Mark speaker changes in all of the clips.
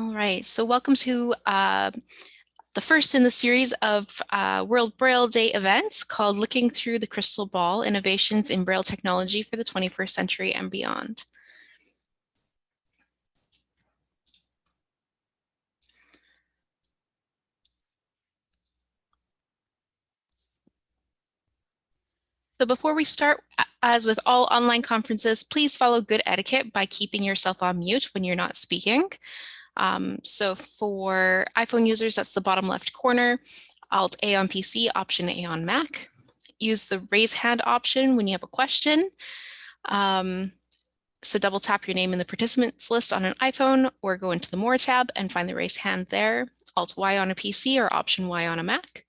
Speaker 1: All right, so welcome to uh, the first in the series of uh, World Braille Day events called Looking Through the Crystal Ball, Innovations in Braille Technology for the 21st Century and Beyond. So before we start, as with all online conferences, please follow good etiquette by keeping yourself on mute when you're not speaking. Um, so for iPhone users, that's the bottom left corner, Alt A on PC, Option A on Mac. Use the raise hand option when you have a question. Um, so double tap your name in the participants list on an iPhone or go into the More tab and find the raise hand there, Alt Y on a PC or Option Y on a Mac.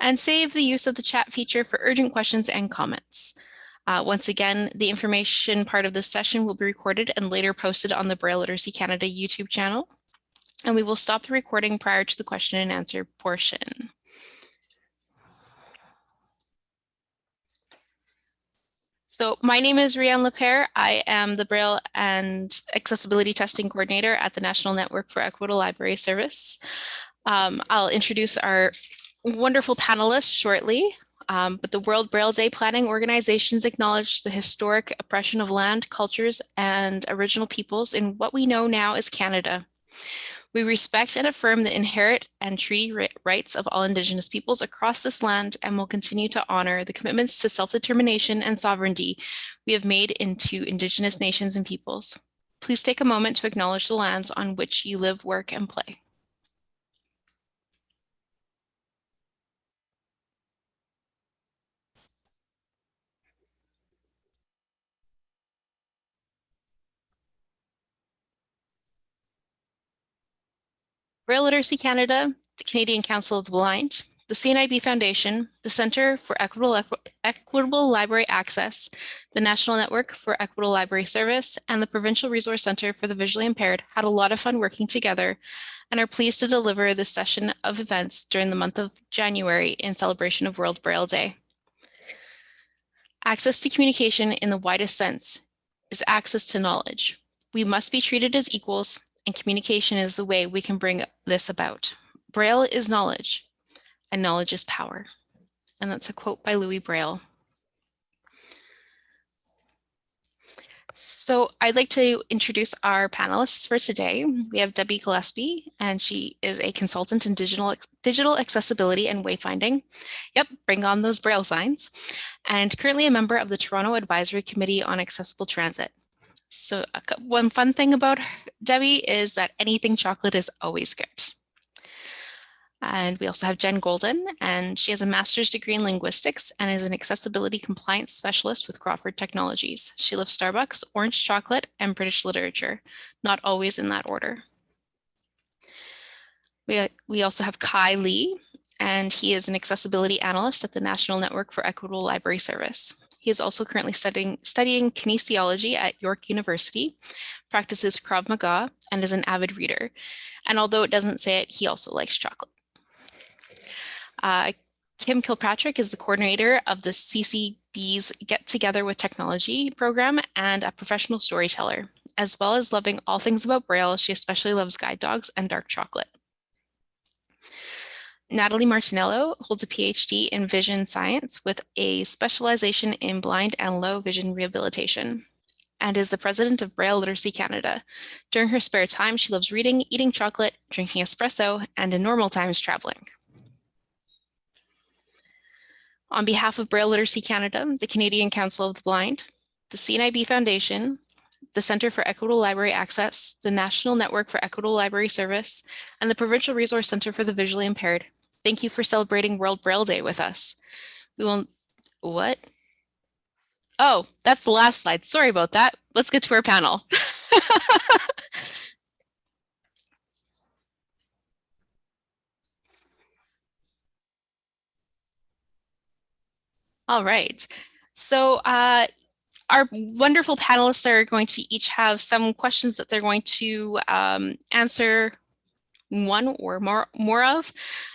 Speaker 1: And save the use of the chat feature for urgent questions and comments. Uh, once again, the information part of this session will be recorded and later posted on the Braille Literacy Canada YouTube channel. And we will stop the recording prior to the question and answer portion. So my name is Rianne Lepere. I am the Braille and Accessibility Testing Coordinator at the National Network for Equitable Library Service. Um, I'll introduce our wonderful panelists shortly. Um, but the World Braille Day planning organizations acknowledge the historic oppression of land, cultures, and original peoples in what we know now as Canada. We respect and affirm the inherent and treaty rights of all Indigenous peoples across this land and will continue to honor the commitments to self-determination and sovereignty we have made into Indigenous nations and peoples. Please take a moment to acknowledge the lands on which you live, work, and play. Braille Literacy Canada, the Canadian Council of the Blind, the CNIB Foundation, the Centre for Equitable, Equitable Library Access, the National Network for Equitable Library Service, and the Provincial Resource Centre for the Visually Impaired had a lot of fun working together and are pleased to deliver this session of events during the month of January in celebration of World Braille Day. Access to communication in the widest sense is access to knowledge. We must be treated as equals and communication is the way we can bring this about. Braille is knowledge, and knowledge is power. And that's a quote by Louis Braille. So I'd like to introduce our panelists for today. We have Debbie Gillespie, and she is a consultant in digital, digital accessibility and wayfinding. Yep, bring on those Braille signs. And currently a member of the Toronto Advisory Committee on Accessible Transit. So one fun thing about Debbie is that anything chocolate is always good. And we also have Jen Golden, and she has a master's degree in linguistics and is an accessibility compliance specialist with Crawford Technologies. She loves Starbucks, orange chocolate, and British literature, not always in that order. We, we also have Kai Lee, and he is an accessibility analyst at the National Network for Equitable Library Service. He is also currently studying, studying kinesiology at York University, practices Krav Maga, and is an avid reader. And although it doesn't say it, he also likes chocolate. Uh, Kim Kilpatrick is the coordinator of the CCB's Get Together with Technology program and a professional storyteller. As well as loving all things about Braille, she especially loves guide dogs and dark chocolate. Natalie Martinello holds a PhD in vision science with a specialization in blind and low vision rehabilitation and is the president of Braille Literacy Canada. During her spare time, she loves reading, eating chocolate, drinking espresso, and in normal times, traveling. On behalf of Braille Literacy Canada, the Canadian Council of the Blind, the CNIB Foundation, the Centre for Equitable Library Access, the National Network for Equitable Library Service, and the Provincial Resource Centre for the Visually Impaired, Thank you for celebrating World Braille Day with us. We will, what? Oh, that's the last slide. Sorry about that. Let's get to our panel. All right. So uh, our wonderful panelists are going to each have some questions that they're going to um, answer one or more, more of.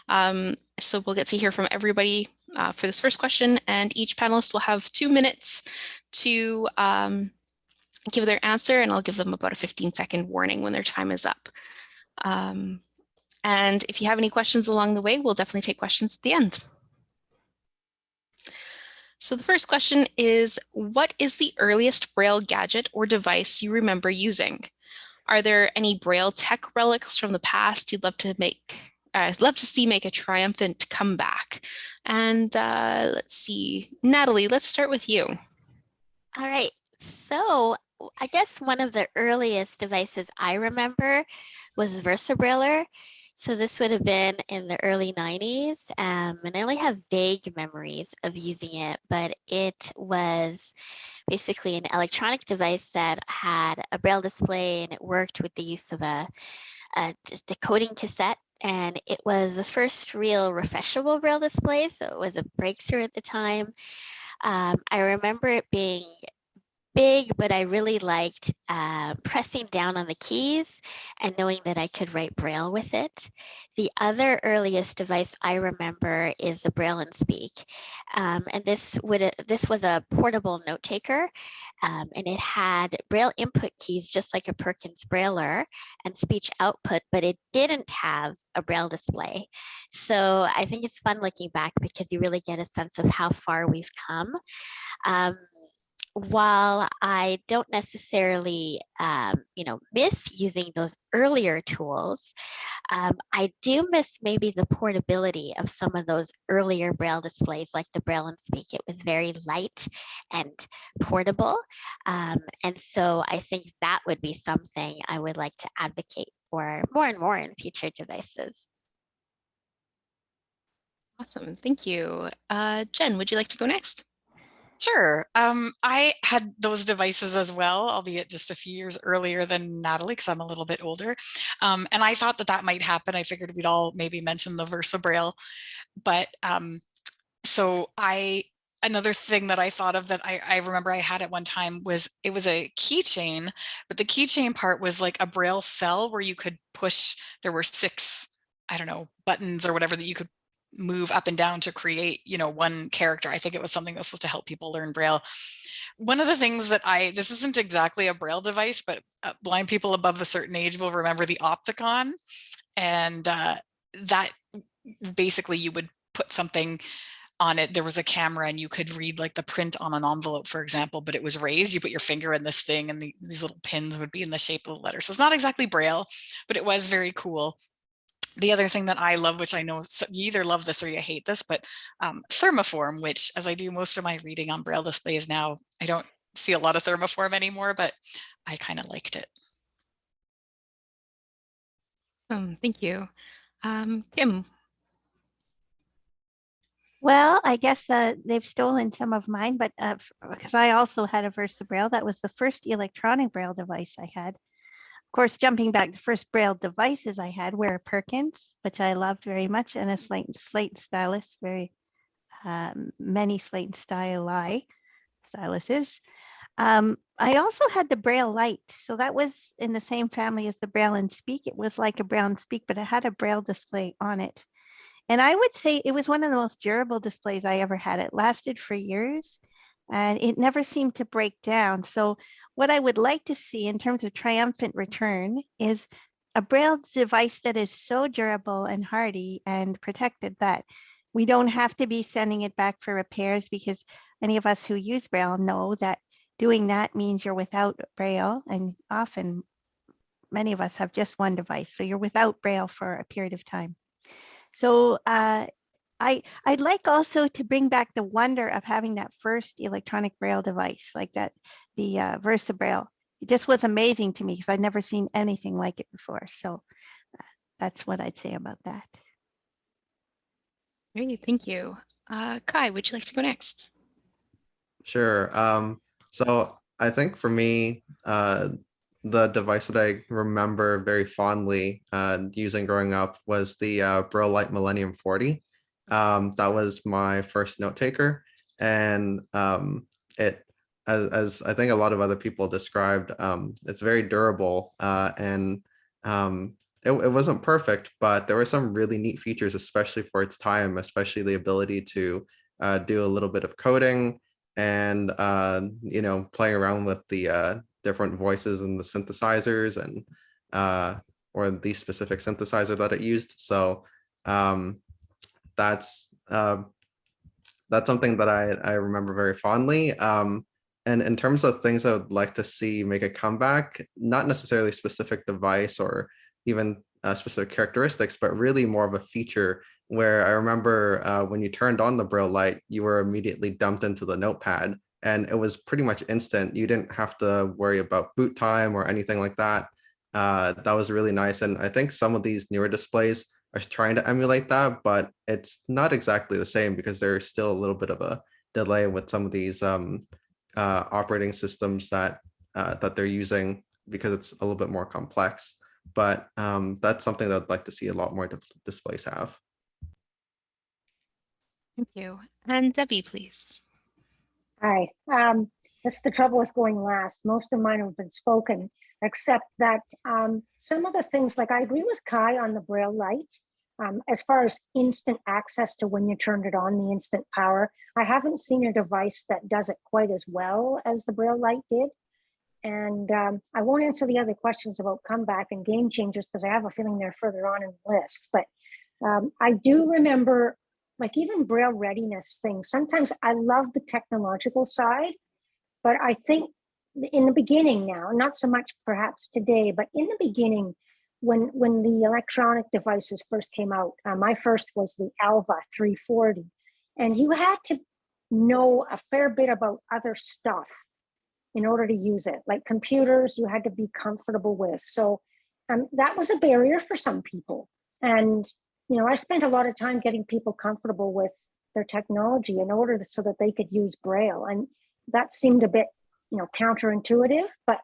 Speaker 1: Um, so we'll get to hear from everybody uh, for this first question and each panelist will have two minutes to um, give their answer and I'll give them about a 15 second warning when their time is up. Um, and if you have any questions along the way, we'll definitely take questions at the end. So the first question is, what is the earliest Braille gadget or device you remember using? Are there any Braille tech relics from the past you'd love to make, uh, love to see make a triumphant comeback? And uh, let's see, Natalie, let's start with you.
Speaker 2: All right, so I guess one of the earliest devices I remember was VersaBrailer. So this would have been in the early 90s, um, and I only have vague memories of using it, but it was basically an electronic device that had a braille display and it worked with the use of a, a decoding cassette. And it was the first real refreshable braille display, so it was a breakthrough at the time. Um, I remember it being big, but I really liked uh, pressing down on the keys and knowing that I could write Braille with it. The other earliest device I remember is the Braille and Speak. Um, and this would this was a portable note taker um, and it had Braille input keys just like a Perkins Brailler and speech output, but it didn't have a Braille display. So I think it's fun looking back because you really get a sense of how far we've come. Um, while I don't necessarily, um, you know, miss using those earlier tools, um, I do miss maybe the portability of some of those earlier Braille displays like the Braille and Speak. It was very light and portable. Um, and so I think that would be something I would like to advocate for more and more in future devices.
Speaker 1: Awesome, thank you. Uh, Jen, would you like to go next?
Speaker 3: Sure. Um, I had those devices as well, albeit just a few years earlier than Natalie, because I'm a little bit older. Um, and I thought that that might happen. I figured we'd all maybe mention the VersaBraille. But um, so I, another thing that I thought of that I, I remember I had at one time was it was a keychain, but the keychain part was like a Braille cell where you could push, there were six I don't know, buttons or whatever that you could move up and down to create, you know, one character. I think it was something that was supposed to help people learn Braille. One of the things that I, this isn't exactly a Braille device, but uh, blind people above a certain age will remember the Optacon. And uh, that basically you would put something on it. There was a camera and you could read like the print on an envelope, for example, but it was raised. You put your finger in this thing and the, these little pins would be in the shape of the letter. So it's not exactly Braille, but it was very cool the other thing that I love, which I know you either love this or you hate this, but um, thermoform, which as I do most of my reading on Braille displays now, I don't see a lot of thermoform anymore, but I kind of liked it.
Speaker 1: Um, thank you. Um, Kim.
Speaker 4: Well, I guess uh, they've stolen some of mine, but because uh, I also had a Versa Braille, that was the first electronic Braille device I had course, jumping back, the first Braille devices I had were Perkins, which I loved very much, and a slate, slate stylus, very um, many slate styli styluses. Um, I also had the Braille Light, so that was in the same family as the Braille and Speak. It was like a Braille and Speak, but it had a Braille display on it. And I would say it was one of the most durable displays I ever had. It lasted for years and it never seemed to break down. So what I would like to see in terms of triumphant return is a Braille device that is so durable and hardy and protected that we don't have to be sending it back for repairs because any of us who use Braille know that doing that means you're without Braille and often many of us have just one device. So you're without Braille for a period of time. So uh, I, I'd like also to bring back the wonder of having that first electronic braille device like that, the uh, Versa Braille. It just was amazing to me because I'd never seen anything like it before. So uh, that's what I'd say about that.
Speaker 1: Great, thank you. Uh, Kai, would you like to go next?
Speaker 5: Sure. Um, so I think for me, uh, the device that I remember very fondly uh, using growing up was the uh, Braille Light Millennium 40. Um, that was my first note taker. And um, it, as, as, I think a lot of other people described, um, it's very durable uh, and um, it, it wasn't perfect, but there were some really neat features, especially for its time, especially the ability to uh, do a little bit of coding and, uh, you know, playing around with the uh, different voices and the synthesizers and uh, or the specific synthesizer that it used. So um, that's uh, that's something that I, I remember very fondly. Um, and in terms of things that I would like to see make a comeback, not necessarily specific device or even uh, specific characteristics, but really more of a feature where I remember uh, when you turned on the Braille light, you were immediately dumped into the notepad and it was pretty much instant. You didn't have to worry about boot time or anything like that. Uh, that was really nice. And I think some of these newer displays are trying to emulate that, but it's not exactly the same because there's still a little bit of a delay with some of these um, uh, operating systems that uh, that they're using because it's a little bit more complex. But um, that's something that I'd like to see a lot more displays have.
Speaker 1: Thank you. And Debbie, please.
Speaker 6: Hi, um, that's the trouble with going last. Most of mine have been spoken, except that, um, some of the things, like I agree with Kai on the Braille light. Um, as far as instant access to when you turned it on, the instant power, I haven't seen a device that does it quite as well as the Braille light did. And, um, I won't answer the other questions about comeback and game changers because I have a feeling they're further on in the list, but, um, I do remember like even braille readiness things sometimes i love the technological side but i think in the beginning now not so much perhaps today but in the beginning when when the electronic devices first came out uh, my first was the alva 340 and you had to know a fair bit about other stuff in order to use it like computers you had to be comfortable with so um, that was a barrier for some people and you know, I spent a lot of time getting people comfortable with their technology in order so that they could use Braille. And that seemed a bit, you know, counterintuitive, but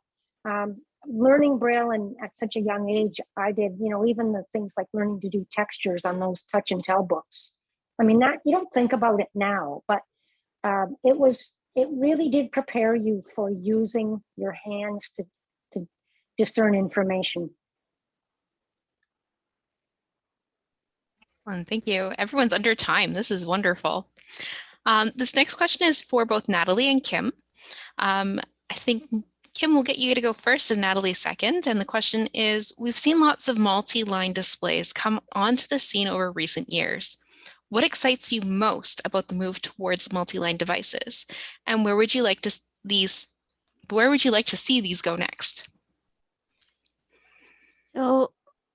Speaker 6: um, learning Braille and at such a young age, I did, you know, even the things like learning to do textures on those touch and tell books. I mean, that you don't think about it now, but um, it was, it really did prepare you for using your hands to, to discern information.
Speaker 1: Thank you. Everyone's under time. This is wonderful. Um, this next question is for both Natalie and Kim. Um, I think Kim we'll get you to go first and Natalie second. And the question is, we've seen lots of multi-line displays come onto the scene over recent years. What excites you most about the move towards multi-line devices? And where would you like to these, where would you like to see these go next?
Speaker 4: So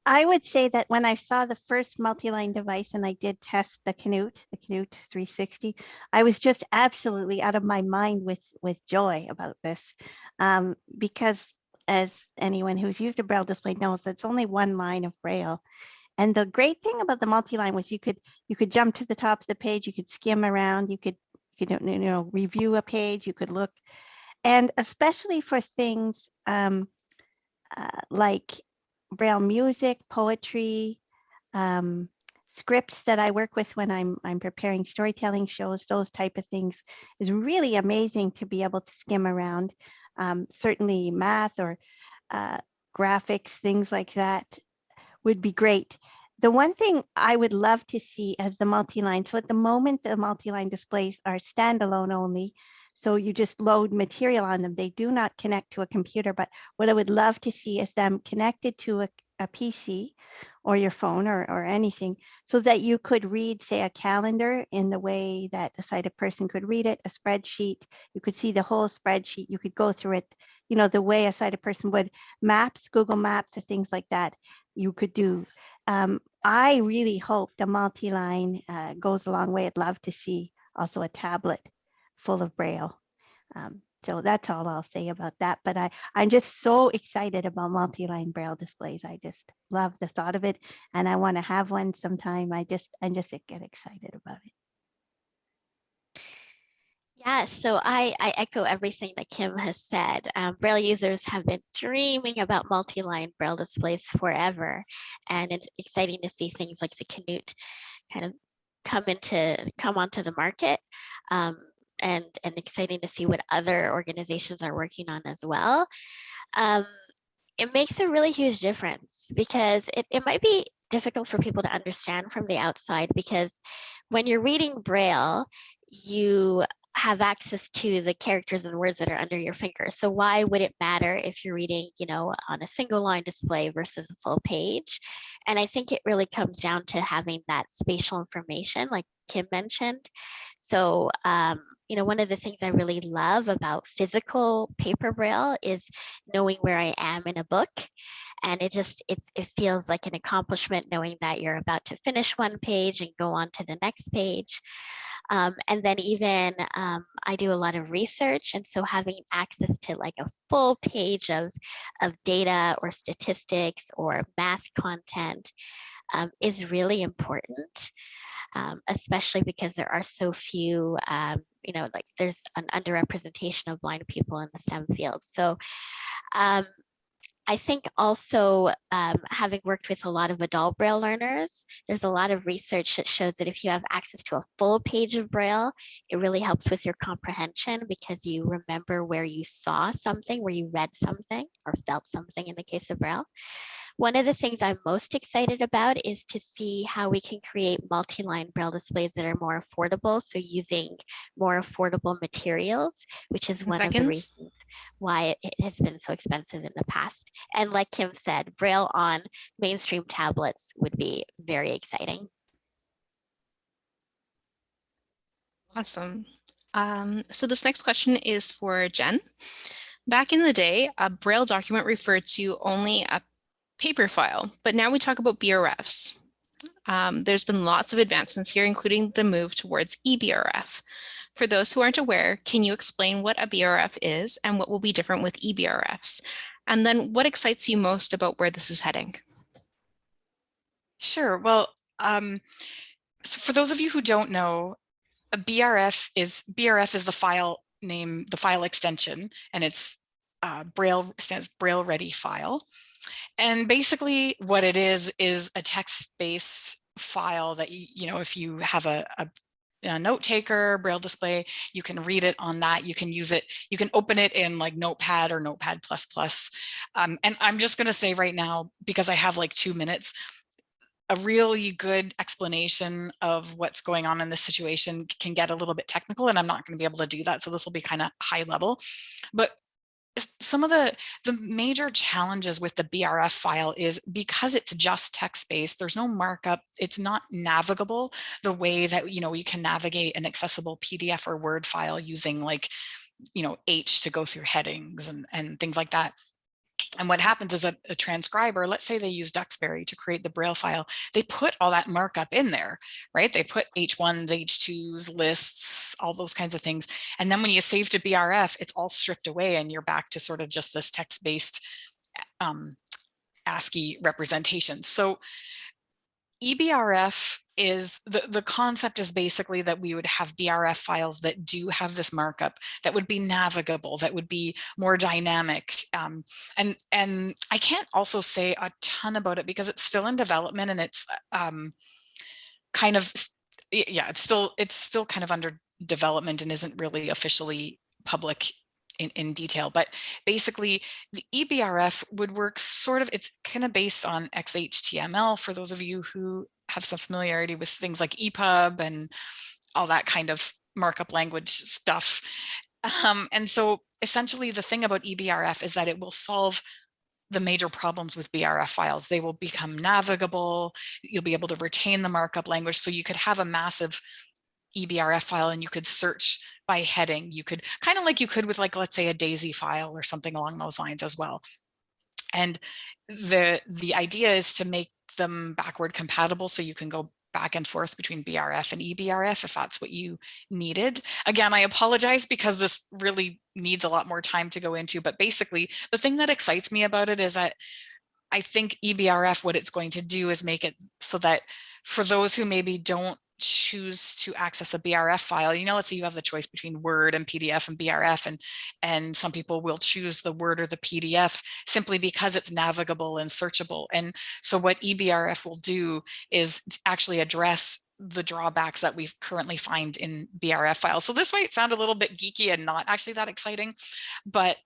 Speaker 4: I would say that when I saw the first multi-line device and I did test the Canute, the Canute 360, I was just absolutely out of my mind with with joy about this, um, because as anyone who's used a braille display knows, it's only one line of braille. And the great thing about the multi-line was you could you could jump to the top of the page, you could skim around, you could you could you know review a page, you could look, and especially for things um, uh, like braille music, poetry, um, scripts that I work with when I'm I'm preparing storytelling shows, those type of things is really amazing to be able to skim around. Um, certainly math or uh, graphics, things like that would be great. The one thing I would love to see as the multi-line, so at the moment, the multi-line displays are standalone only. So you just load material on them. They do not connect to a computer, but what I would love to see is them connected to a, a PC or your phone or, or anything so that you could read, say, a calendar in the way that a sighted person could read it, a spreadsheet. You could see the whole spreadsheet. You could go through it, you know, the way a sighted person would. Maps, Google Maps, or things like that, you could do. Um, I really hope the multi-line uh, goes a long way. I'd love to see also a tablet full of braille. Um, so that's all I'll say about that. But I, I'm just so excited about multi-line braille displays. I just love the thought of it, and I want to have one sometime. I just, I just get excited about it.
Speaker 2: Yeah, so I, I echo everything that Kim has said. Um, Braille users have been dreaming about multi-line Braille displays forever. And it's exciting to see things like the Canute kind of come into come onto the market. Um, and, and exciting to see what other organizations are working on as well. Um, it makes a really huge difference because it, it might be difficult for people to understand from the outside because when you're reading Braille, you have access to the characters and words that are under your finger. So why would it matter if you're reading, you know, on a single line display versus a full page? And I think it really comes down to having that spatial information, like Kim mentioned. So, um, you know, one of the things I really love about physical paper braille is knowing where I am in a book. And it just, it's, it feels like an accomplishment knowing that you're about to finish one page and go on to the next page. Um, and then even um, I do a lot of research. And so having access to like a full page of, of data or statistics or math content um, is really important, um, especially because there are so few, um, you know, like there's an underrepresentation of blind people in the STEM field. So um, I think also um, having worked with a lot of adult Braille learners, there's a lot of research that shows that if you have access to a full page of Braille, it really helps with your comprehension because you remember where you saw something, where you read something or felt something in the case of Braille. One of the things I'm most excited about is to see how we can create multi-line braille displays that are more affordable. So using more affordable materials, which is one of the reasons why it has been so expensive in the past. And like Kim said, braille on mainstream tablets would be very exciting.
Speaker 1: Awesome. Um, so this next question is for Jen. Back in the day, a Braille document referred to only a paper file, but now we talk about BRFs. Um, there's been lots of advancements here, including the move towards eBRF. For those who aren't aware, can you explain what a BRF is and what will be different with eBRFs? And then what excites you most about where this is heading?
Speaker 3: Sure. Well, um, so for those of you who don't know, a BRF is BRF is the file name, the file extension, and it's uh, Braille stands Braille Ready file. And basically, what it is is a text-based file that you, you know if you have a, a a note taker braille display you can read it on that you can use it you can open it in like notepad or notepad plus plus um, and i'm just going to say right now because i have like two minutes a really good explanation of what's going on in this situation can get a little bit technical and I'm not going to be able to do that. So this will be kind of high level, but some of the the major challenges with the BRF file is because it's just text based there's no markup it's not navigable the way that you know you can navigate an accessible PDF or Word file using like you know H to go through headings and and things like that and what happens is a, a, transcriber, let's say they use Duxbury to create the Braille file, they put all that markup in there, right? They put H1s, H2s, lists, all those kinds of things. And then when you save to BRF, it's all stripped away and you're back to sort of just this text-based um, ASCII representation. So eBRF is the, the concept is basically that we would have BRF files that do have this markup that would be navigable, that would be more dynamic. Um, and, and I can't also say a ton about it because it's still in development and it's um, kind of, yeah, it's still, it's still kind of under development and isn't really officially public in, in detail, but basically the eBRF would work sort of, it's kind of based on XHTML for those of you who have some familiarity with things like EPUB and all that kind of markup language stuff. Um, and so essentially the thing about eBRF is that it will solve the major problems with BRF files. They will become navigable. You'll be able to retain the markup language. So you could have a massive eBRF file and you could search by heading. You could kind of like you could with like, let's say a DAISY file or something along those lines as well. And the, the idea is to make them backward compatible so you can go back and forth between BRF and eBRF if that's what you needed. Again, I apologize because this really needs a lot more time to go into, but basically the thing that excites me about it is that I think eBRF, what it's going to do is make it so that for those who maybe don't choose to access a BRF file, you know, let's say you have the choice between Word and PDF and BRF, and, and some people will choose the Word or the PDF simply because it's navigable and searchable. And so what eBRF will do is actually address the drawbacks that we currently find in BRF files. So this might sound a little bit geeky and not actually that exciting, but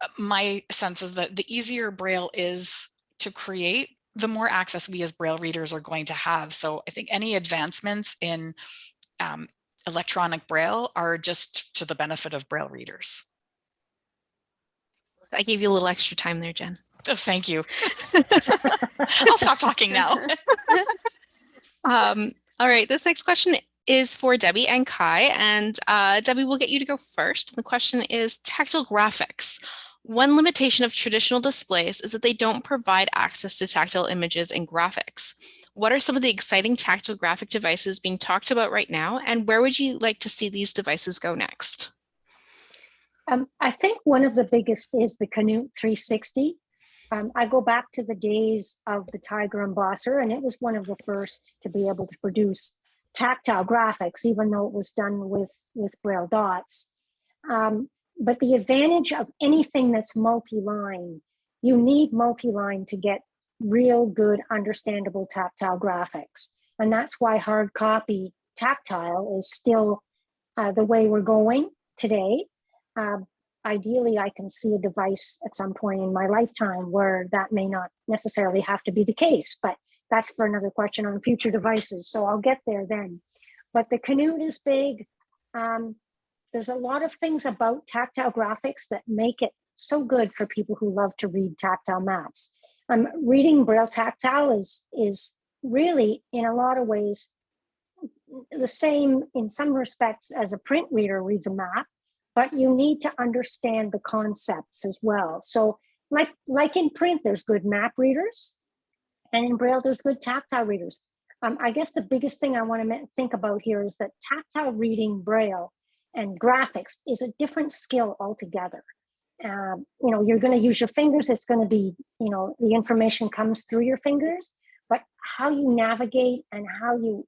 Speaker 3: uh, my sense is that the easier Braille is to create, the more access we as Braille readers are going to have. So I think any advancements in um, electronic braille are just to the benefit of braille readers.
Speaker 1: I gave you a little extra time there, Jen.
Speaker 3: Oh, thank you. I'll stop talking now.
Speaker 1: Um, all right, this next question is for Debbie and Kai, and uh, Debbie, we'll get you to go first. The question is tactile graphics. One limitation of traditional displays is that they don't provide access to tactile images and graphics. What are some of the exciting tactile graphic devices being talked about right now, and where would you like to see these devices go next?
Speaker 6: Um, I think one of the biggest is the Canute 360. Um, I go back to the days of the Tiger Embosser, and it was one of the first to be able to produce tactile graphics, even though it was done with, with Braille dots. Um, but the advantage of anything that's multi-line, you need multi-line to get real good, understandable tactile graphics. And that's why hard copy tactile is still uh, the way we're going today. Uh, ideally, I can see a device at some point in my lifetime where that may not necessarily have to be the case, but that's for another question on future devices. So I'll get there then. But the Canute is big. Um, there's a lot of things about tactile graphics that make it so good for people who love to read tactile maps. Um, reading Braille tactile is, is really, in a lot of ways, the same in some respects as a print reader reads a map, but you need to understand the concepts as well. So like, like in print, there's good map readers, and in Braille, there's good tactile readers. Um, I guess the biggest thing I want to think about here is that tactile reading Braille and graphics is a different skill altogether. Um, you know, you're going to use your fingers. It's going to be, you know, the information comes through your fingers, but how you navigate and how you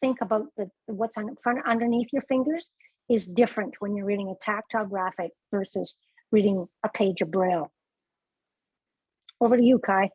Speaker 6: think about the what's on front underneath your fingers is different when you're reading a tactile graphic versus reading a page of Braille. Over to you, Kai.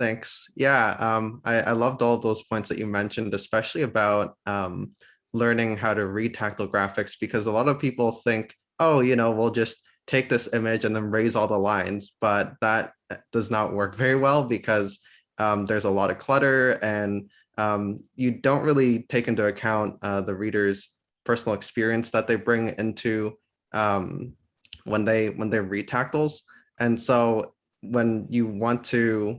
Speaker 5: Thanks. Yeah, um, I, I loved all those points that you mentioned, especially about um, learning how to read tactile graphics, because a lot of people think, oh, you know, we'll just take this image and then raise all the lines, but that does not work very well because um, there's a lot of clutter and um, you don't really take into account uh, the reader's personal experience that they bring into um, when they when they read. And so when you want to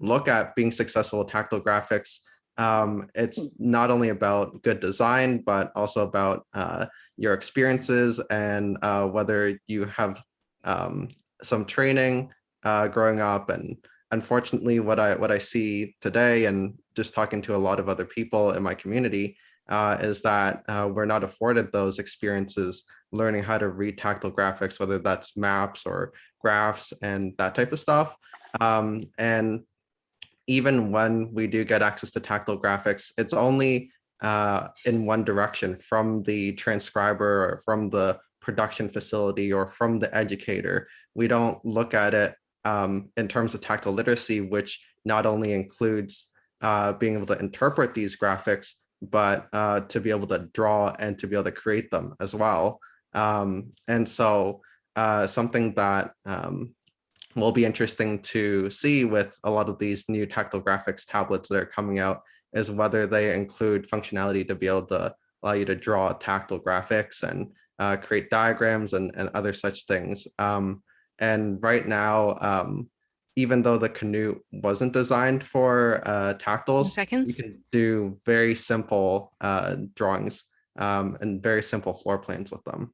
Speaker 5: look at being successful with tactile graphics, um, it's not only about good design, but also about uh, your experiences and uh, whether you have um, some training uh, growing up. And unfortunately, what I what I see today, and just talking to a lot of other people in my community, uh, is that uh, we're not afforded those experiences learning how to read tactile graphics, whether that's maps or graphs and that type of stuff. Um, and even when we do get access to tactile graphics, it's only uh, in one direction from the transcriber or from the production facility or from the educator. We don't look at it um, in terms of tactile literacy, which not only includes uh, being able to interpret these graphics, but uh, to be able to draw and to be able to create them as well. Um, and so uh, something that um, will be interesting to see with a lot of these new tactile graphics tablets that are coming out is whether they include functionality to be able to allow you to draw tactile graphics and uh, create diagrams and, and other such things. Um, and right now, um, even though the Canute wasn't designed for uh, tactiles,
Speaker 1: Seconds.
Speaker 5: you can do very simple uh, drawings um, and very simple floor plans with them.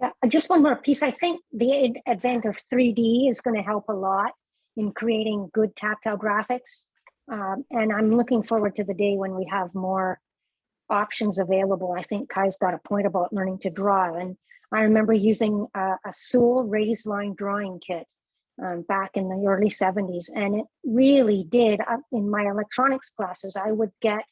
Speaker 6: Yeah, uh, just one more piece. I think the advent of 3D is going to help a lot in creating good tactile graphics. Um, and I'm looking forward to the day when we have more options available. I think Kai's got a point about learning to draw. And I remember using a, a Sewell raised line drawing kit um, back in the early 70s. And it really did, uh, in my electronics classes, I would get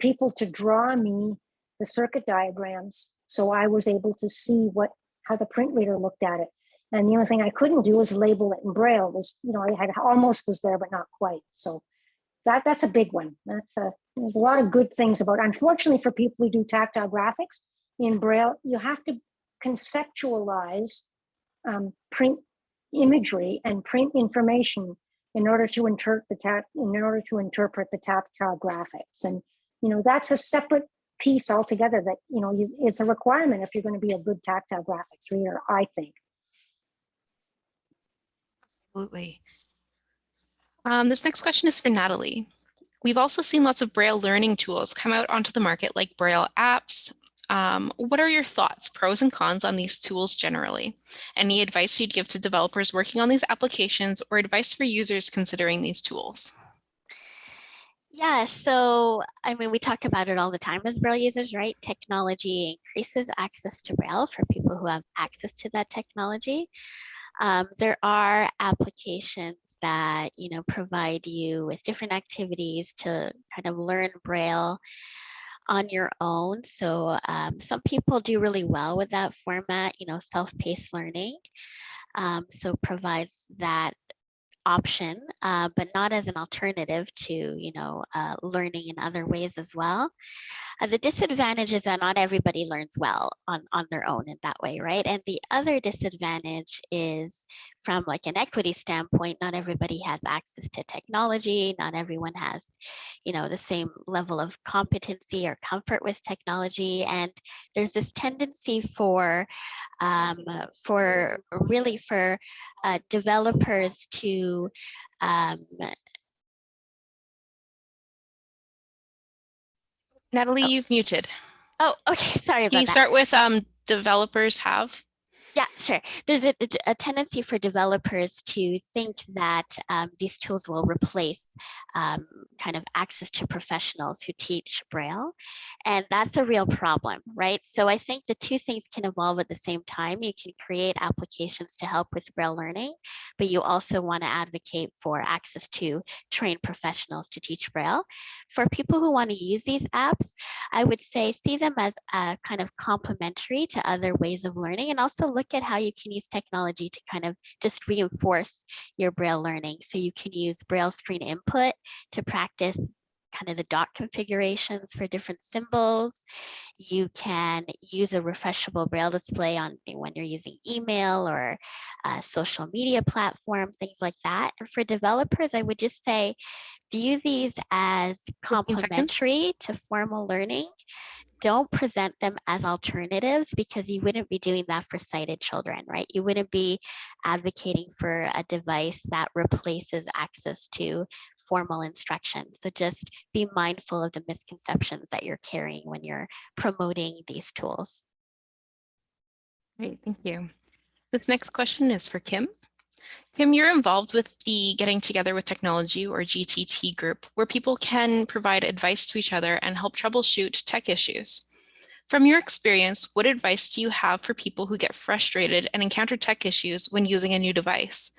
Speaker 6: people to draw me the circuit diagrams so I was able to see what how the print reader looked at it. And the only thing I couldn't do was label it in Braille. Was you know I had almost was there, but not quite. So that that's a big one. That's a there's a lot of good things about. Unfortunately, for people who do tactile graphics in Braille, you have to conceptualize um, print imagery and print information in order to interpret the in order to interpret the tactile graphics. And you know, that's a separate piece altogether that, you know, you, it's a requirement if you're going to be a good tactile graphics reader, I think.
Speaker 1: Absolutely. Um, this next question is for Natalie. We've also seen lots of Braille learning tools come out onto the market like Braille apps. Um, what are your thoughts, pros and cons on these tools generally? Any advice you'd give to developers working on these applications or advice for users considering these tools?
Speaker 2: Yeah, so I mean, we talk about it all the time as Braille users, right? Technology increases access to Braille for people who have access to that technology. Um, there are applications that you know provide you with different activities to kind of learn Braille on your own. So um, some people do really well with that format, you know, self-paced learning. Um, so provides that option, uh, but not as an alternative to, you know, uh, learning in other ways as well. Uh, the disadvantage is that not everybody learns well on, on their own in that way, right? And the other disadvantage is from like an equity standpoint, not everybody has access to technology, not everyone has, you know, the same level of competency or comfort with technology. And there's this tendency for, um, for really for uh, developers to um,
Speaker 1: Natalie, you've muted.
Speaker 2: Oh, okay. Sorry
Speaker 1: Can
Speaker 2: about
Speaker 1: you
Speaker 2: that.
Speaker 1: start with um, developers have?
Speaker 2: Yeah, sure. There's a, a tendency for developers to think that um, these tools will replace um, kind of access to professionals who teach Braille. And that's a real problem, right? So I think the two things can evolve at the same time. You can create applications to help with Braille learning, but you also want to advocate for access to trained professionals to teach Braille. For people who want to use these apps, I would say see them as a kind of complementary to other ways of learning and also look at how you can use technology to kind of just reinforce your Braille learning. So you can use Braille screen input to practice kind of the dot configurations for different symbols. You can use a refreshable Braille display on when you're using email or a social media platform, things like that. And for developers, I would just say, view these as complementary to formal learning don't present them as alternatives because you wouldn't be doing that for sighted children, right? You wouldn't be advocating for a device that replaces access to formal instruction. So just be mindful of the misconceptions that you're carrying when you're promoting these tools.
Speaker 1: Great, thank you. This next question is for Kim. Kim, you're involved with the Getting Together with Technology or GTT group, where people can provide advice to each other and help troubleshoot tech issues. From your experience, what advice do you have for people who get frustrated and encounter tech issues when using a new device?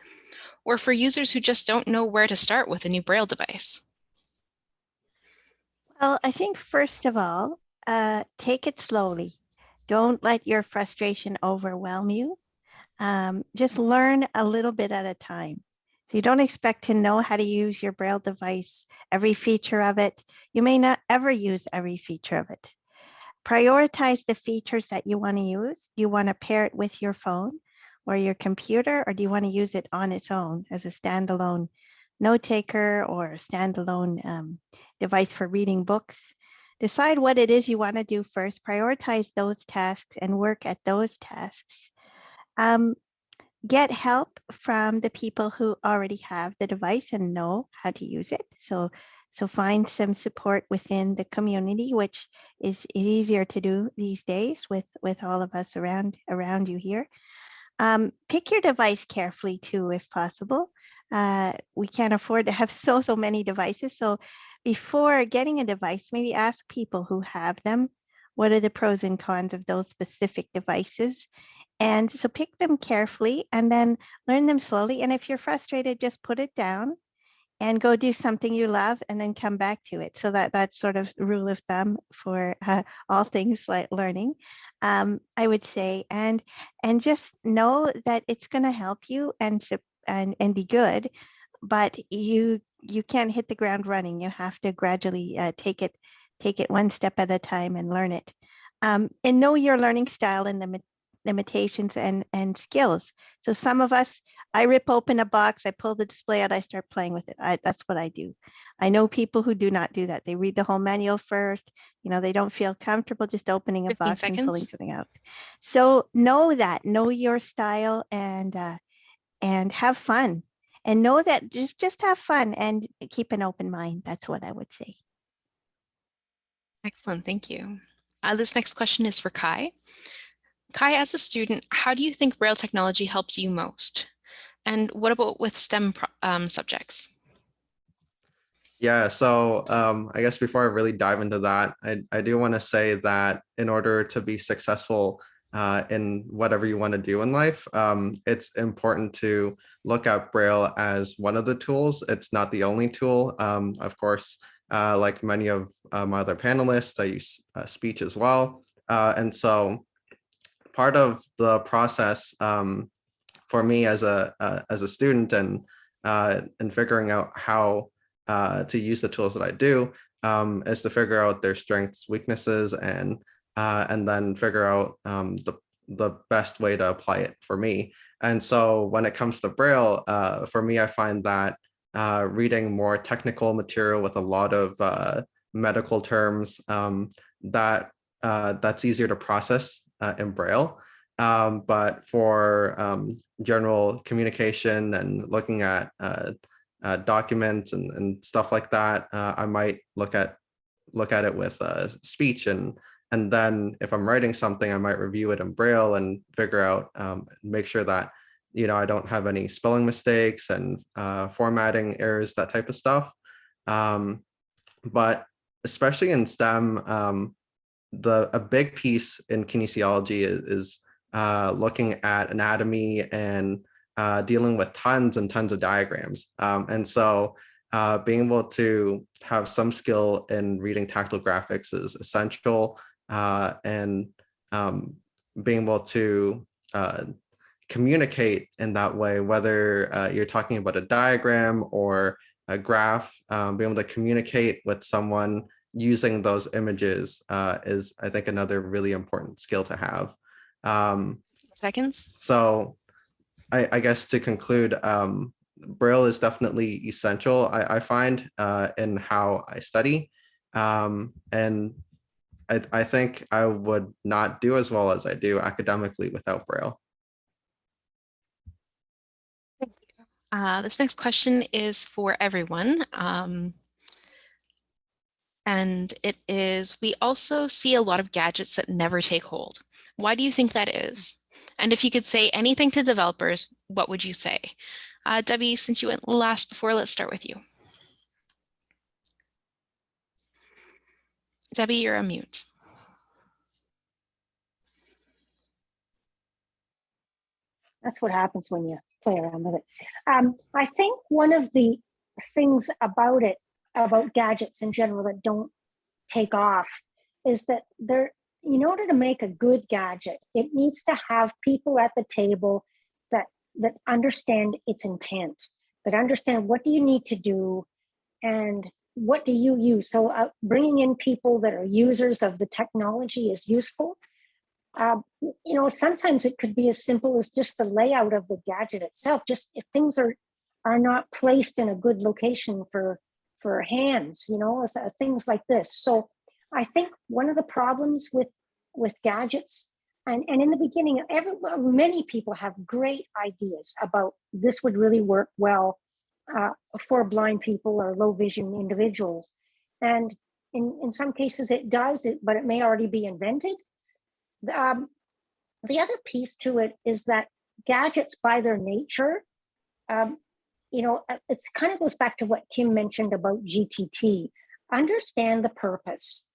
Speaker 1: Or for users who just don't know where to start with a new Braille device?
Speaker 4: Well, I think first of all, uh, take it slowly. Don't let your frustration overwhelm you. Um, just learn a little bit at a time. So you don't expect to know how to use your Braille device, every feature of it. You may not ever use every feature of it. Prioritize the features that you want to use. Do you want to pair it with your phone or your computer, or do you want to use it on its own as a standalone note taker or a standalone um, device for reading books? Decide what it is you want to do first, prioritize those tasks and work at those tasks. Um, get help from the people who already have the device and know how to use it. So, so find some support within the community, which is easier to do these days with, with all of us around, around you here. Um, pick your device carefully too, if possible. Uh, we can't afford to have so, so many devices. So before getting a device, maybe ask people who have them, what are the pros and cons of those specific devices? And so pick them carefully and then learn them slowly. And if you're frustrated, just put it down and go do something you love and then come back to it. So that that's sort of rule of thumb for uh, all things like learning, um, I would say. And and just know that it's going to help you and, and, and be good, but you you can't hit the ground running. You have to gradually uh, take it take it one step at a time and learn it. Um, and know your learning style and the limitations and, and skills. So some of us, I rip open a box, I pull the display out, I start playing with it. I, that's what I do. I know people who do not do that. They read the whole manual first. You know, they don't feel comfortable just opening a
Speaker 1: 15
Speaker 4: box and pulling something out. So know that, know your style and, uh, and have fun. And know that just, just have fun and keep an open mind. That's what I would say.
Speaker 1: Excellent, thank you. Uh, this next question is for Kai. Kai, as a student, how do you think Braille technology helps you most? And what about with STEM um, subjects?
Speaker 5: Yeah, so um, I guess before I really dive into that, I, I do want to say that in order to be successful uh, in whatever you want to do in life, um, it's important to look at Braille as one of the tools. It's not the only tool. Um, of course, uh, like many of my other panelists, I use uh, speech as well. Uh, and so part of the process um, for me as a uh, as a student and uh, and figuring out how uh, to use the tools that I do um, is to figure out their strengths, weaknesses, and uh, and then figure out um, the the best way to apply it for me. And so when it comes to Braille, uh, for me, I find that uh, reading more technical material with a lot of medical terms um, that that's easier to process uh, in Braille. Um, but for um, general communication and looking at uh, uh, documents and, and stuff like that, uh, I might look at look at it with uh, speech and and then if I'm writing something, I might review it in Braille and figure out um, make sure that you know I don't have any spelling mistakes and uh, formatting errors, that type of stuff. Um, but especially in STEM, um, the a big piece in kinesiology is, is uh, looking at anatomy and uh, dealing with tons and tons of diagrams. Um, and so uh, being able to have some skill in reading tactile graphics is essential uh, and um, being able to uh, communicate in that way, whether uh, you're talking about a diagram or a graph, um, being able to communicate with someone using those images uh, is, I think, another really important skill to have. Um,
Speaker 1: Seconds?
Speaker 5: so I, I guess to conclude, um, Braille is definitely essential, I, I find, uh, in how I study. Um, and I, I think I would not do as well as I do academically without Braille.
Speaker 1: Uh, this next question is for everyone. Um, and it is, we also see a lot of gadgets that never take hold. Why do you think that is? And if you could say anything to developers, what would you say? Uh, Debbie, since you went last before, let's start with you. Debbie, you're on mute.
Speaker 6: That's what happens when you play around with it. Um, I think one of the things about it, about gadgets in general that don't take off, is that they're in order to make a good gadget, it needs to have people at the table that that understand its intent, that understand what do you need to do, and what do you use. So uh, bringing in people that are users of the technology is useful. Uh, you know, sometimes it could be as simple as just the layout of the gadget itself. Just if things are are not placed in a good location for for hands, you know, uh, things like this. So I think one of the problems with with gadgets and, and in the beginning, every, many people have great ideas about this would really work well uh, for blind people or low vision individuals. And in, in some cases it does, it, but it may already be invented. Um, the other piece to it is that gadgets by their nature, um, you know, uh, it's kind of goes back to what Kim mentioned about GTT. Understand the purpose.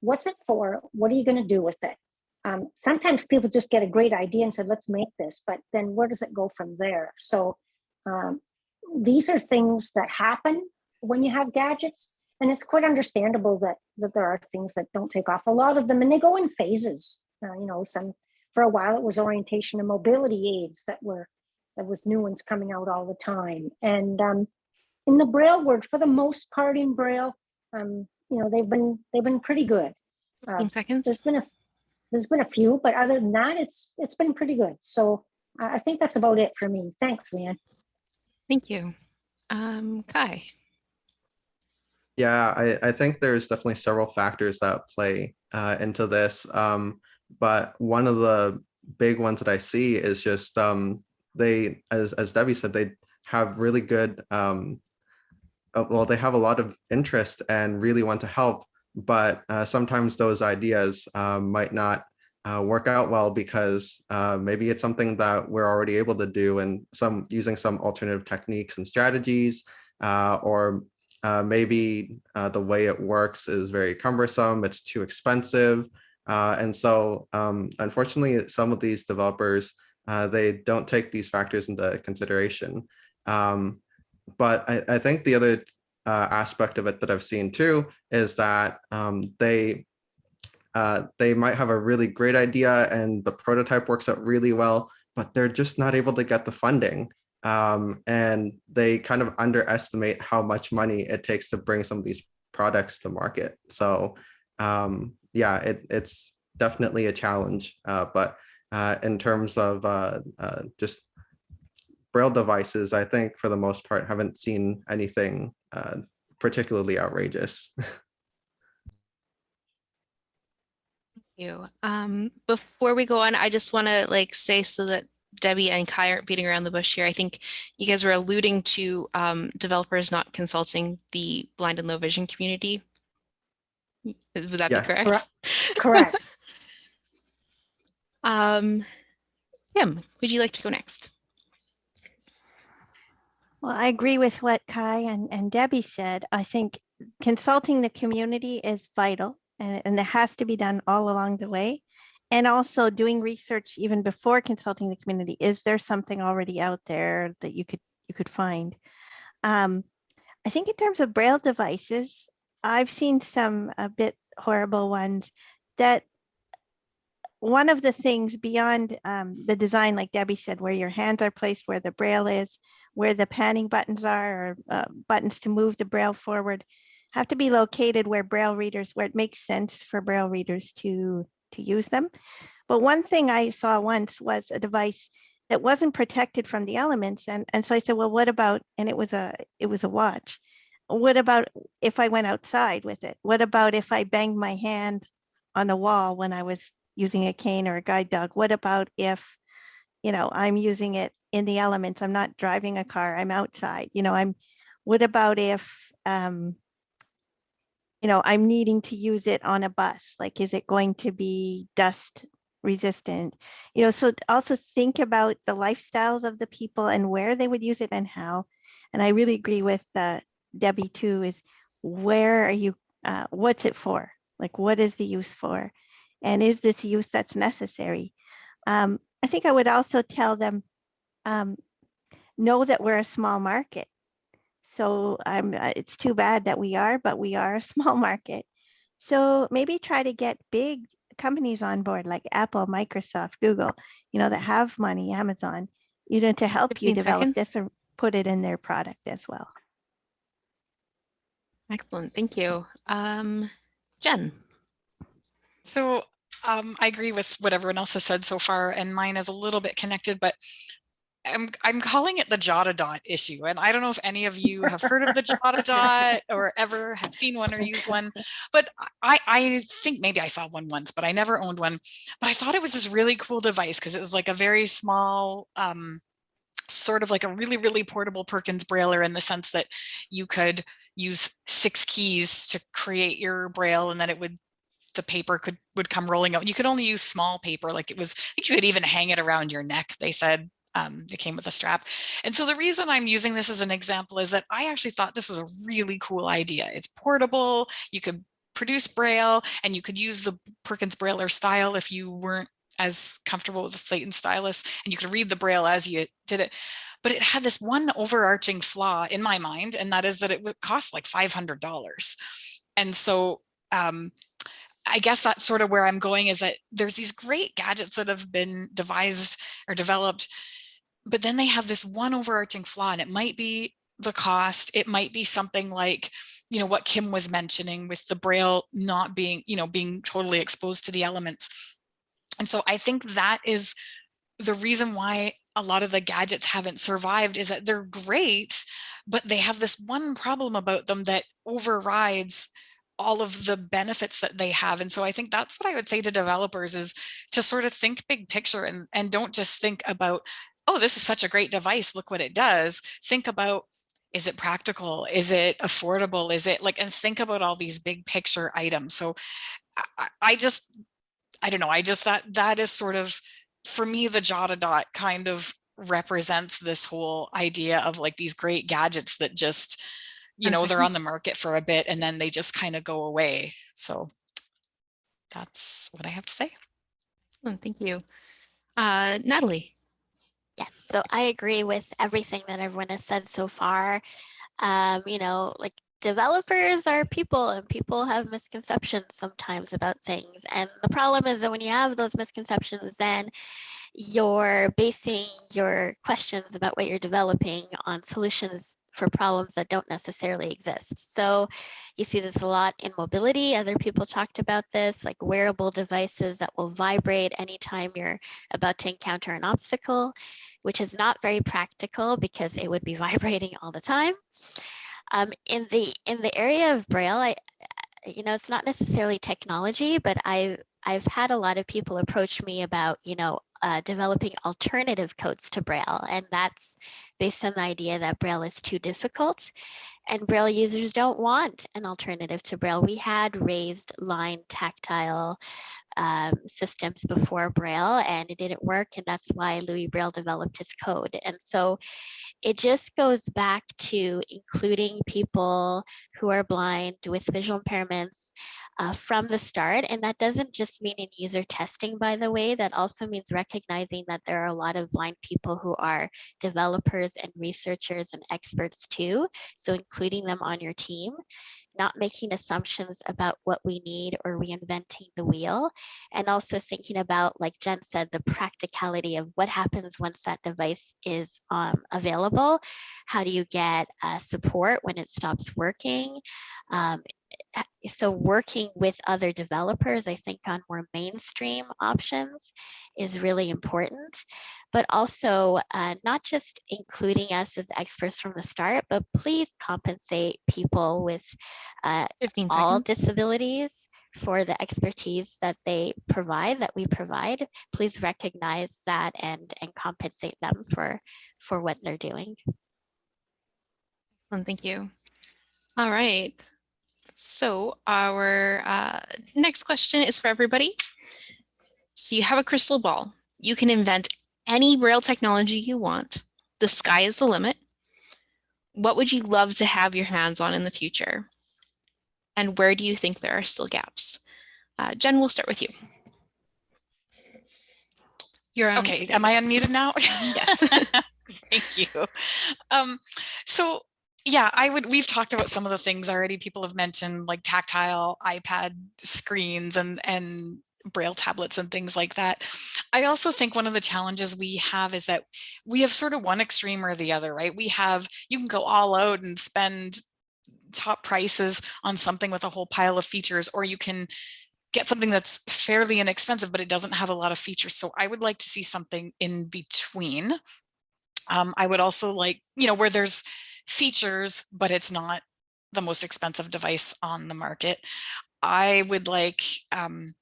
Speaker 6: What's it for? What are you going to do with it? Um, sometimes people just get a great idea and said, let's make this, but then where does it go from there? So um, these are things that happen when you have gadgets. And it's quite understandable that, that there are things that don't take off. A lot of them, and they go in phases. Uh, you know, some for a while it was orientation and mobility aids that were there was new ones coming out all the time. And um, in the Braille word, for the most part in Braille, um, you know, they've been they've been pretty good.
Speaker 1: 15
Speaker 6: Uh,
Speaker 1: seconds.
Speaker 6: there's been a there's been a few, but other than that, it's it's been pretty good. So I I think that's about it for me. Thanks, Leanne.
Speaker 1: Thank you. Um, Kai.
Speaker 5: Yeah, I, I think there's definitely several factors that play uh, into this. Um, but one of the big ones that I see is just um, they, as, as Debbie said, they have really good, um, uh, well, they have a lot of interest and really want to help, but uh, sometimes those ideas um, might not uh, work out well because uh, maybe it's something that we're already able to do and some using some alternative techniques and strategies, uh, or maybe the way it works is very cumbersome, it's too expensive. And so um, unfortunately, some of these developers, uh, they don't take these factors into consideration. Um, but I, I, think the other uh, aspect of it that I've seen too is that um, they uh, they might have a really great idea and the prototype works out really well, but they're just not able to get the funding um, and they kind of underestimate how much money it takes to bring some of these products to market. So um, yeah, it, it's definitely a challenge. Uh, but uh, in terms of uh, uh just Braille devices, I think for the most part, haven't seen anything uh, particularly outrageous.
Speaker 1: Thank you. Um, before we go on, I just want to like say so that Debbie and Kai aren't beating around the bush here. I think you guys were alluding to um, developers not consulting the blind and low vision community. Would that
Speaker 5: Yes.
Speaker 1: be correct?
Speaker 6: Correct.
Speaker 1: Um, Kim, would you like to go next?
Speaker 4: Well, I agree with what Kai and, and Debbie said. I think consulting the community is vital and, and it has to be done all along the way. And also doing research even before consulting the community. Is there something already out there that you could you could find? Um, I think in terms of Braille devices, I've seen some a bit horrible ones that one of the things beyond um, the design, like Debbie said, where your hands are placed, where the Braille is, where the panning buttons are, or uh, buttons to move the Braille forward, have to be located where Braille readers, where it makes sense for Braille readers to to use them. But one thing I saw once was a device that wasn't protected from the elements. And, and so I said, well, what about, and it was a, it was a watch. What about if I went outside with it? What about if I banged my hand on the wall when I was using a cane or a guide dog? What about if, you know, I'm using it in the elements, I'm not driving a car, I'm outside, you know, I'm, what about if, um, you know, I'm needing to use it on a bus. Like, is it going to be dust resistant? You know, so also think about the lifestyles of the people and where they would use it and how. And I really agree with uh, Debbie too, is where are you, uh, what's it for? Like, what is the use for? And is this use that's necessary? Um, I think I would also tell them, um, know that we're a small market so I'm, uh, it's too bad that we are, but we are a small market. So maybe try to get big companies on board like Apple, Microsoft, Google, you know, that have money, Amazon, you know, to help you develop
Speaker 1: seconds.
Speaker 4: this and put it in their product as well.
Speaker 1: Excellent, thank you. Um, Jen.
Speaker 3: So um, I agree with what everyone else has said so far, and mine is a little bit connected, but I'm I'm calling it the Jot-A-Dot issue. And I don't know if any of you have heard of the Jot-A-Dot or ever have seen one or used one, but I, I think maybe I saw one once, but I never owned one. But I thought it was this really cool device because it was like a very small, um, sort of like a really, really portable Perkins Brailler in the sense that you could use six keys to create your Braille and then it would the paper could would come rolling out. You could only use small paper, like it was, I think you could even hang it around your neck, they said, um, it came with a strap. And so the reason I'm using this as an example is that I actually thought this was a really cool idea. It's portable, you could produce Braille and you could use the Perkins Brailler style if you weren't as comfortable with the slate and stylus and you could read the Braille as you did it. But it had this one overarching flaw in my mind, and that is that it would cost like $500. And so um, I guess that's sort of where I'm going is that there's these great gadgets that have been devised or developed but then they have this one overarching flaw and it might be the cost it might be something like you know what kim was mentioning with the braille not being you know being totally exposed to the elements. And so I think that is the reason why a lot of the gadgets haven't survived is that they're great, but they have this one problem about them that overrides all of the benefits that they have. And so I think that's what I would say to developers is to sort of think big picture and, and don't just think about, oh, this is such a great device. Look what it does. Think about, is it practical? Is it affordable? Is it like, and think about all these big picture items. So I, I just, I don't know. I just, that, that is sort of, for me, the Jot-A-Dot kind of represents this whole idea of like these great gadgets that just, you know, they're on the market for a bit and then they just kind of go away. So that's what I have to say.
Speaker 1: Excellent, Thank you. Uh, Natalie.
Speaker 2: Yes, so I agree with everything that everyone has said so far. Um, you know, like developers are people and people have misconceptions sometimes about things. And the problem is that when you have those misconceptions, then you're basing your questions about what you're developing on solutions for problems that don't necessarily exist. So you see this a lot in mobility. Other people talked about this, like wearable devices that will vibrate anytime you're about to encounter an obstacle, which is not very practical because it would be vibrating all the time. Um, in the in the area of Braille, I, you know, it's not necessarily technology, but I I've had a lot of people approach me about, you know, uh, developing alternative codes to Braille, and that's based on the idea that Braille is too difficult and Braille users don't want an alternative to Braille. We had raised line tactile um, systems before Braille and it didn't work and that's why Louis Braille developed his code. And so it just goes back to including people who are blind with visual impairments uh, from the start. And that doesn't just mean in user testing, by the way, that also means recognizing that there are a lot of blind people who are developers and researchers and experts too. So including them on your team not making assumptions about what we need or reinventing the wheel, and also thinking about, like Jen said, the practicality of what happens once that device is um, available. How do you get uh, support when it stops working? Um, so working with other developers, I think on more mainstream options is really important, but also uh, not just including us as experts from the start, but please compensate people with uh, all disabilities for the expertise that they provide, that we provide. Please recognize that and, and compensate them for, for what they're doing.
Speaker 1: Excellent, Thank you. All right. So our uh, next question is for everybody. So you have a crystal ball. You can invent any Braille technology you want. The sky is the limit. What would you love to have your hands on in the future? And where do you think there are still gaps? Uh, Jen, we'll start with you. You're on.
Speaker 3: Okay, am I unmuted now?
Speaker 1: Yes.
Speaker 3: Thank you. Um, so yeah, I would, we've talked about some of the things already people have mentioned like tactile iPad screens and, and braille tablets and things like that. I also think one of the challenges we have is that we have sort of one extreme or the other, right? We have, you can go all out and spend top prices on something with a whole pile of features, or you can get something that's fairly inexpensive, but it doesn't have a lot of features. So I would like to see something in between. Um, I would also like, you know, where there's features, but it's not the most expensive device on the market. I would like, um,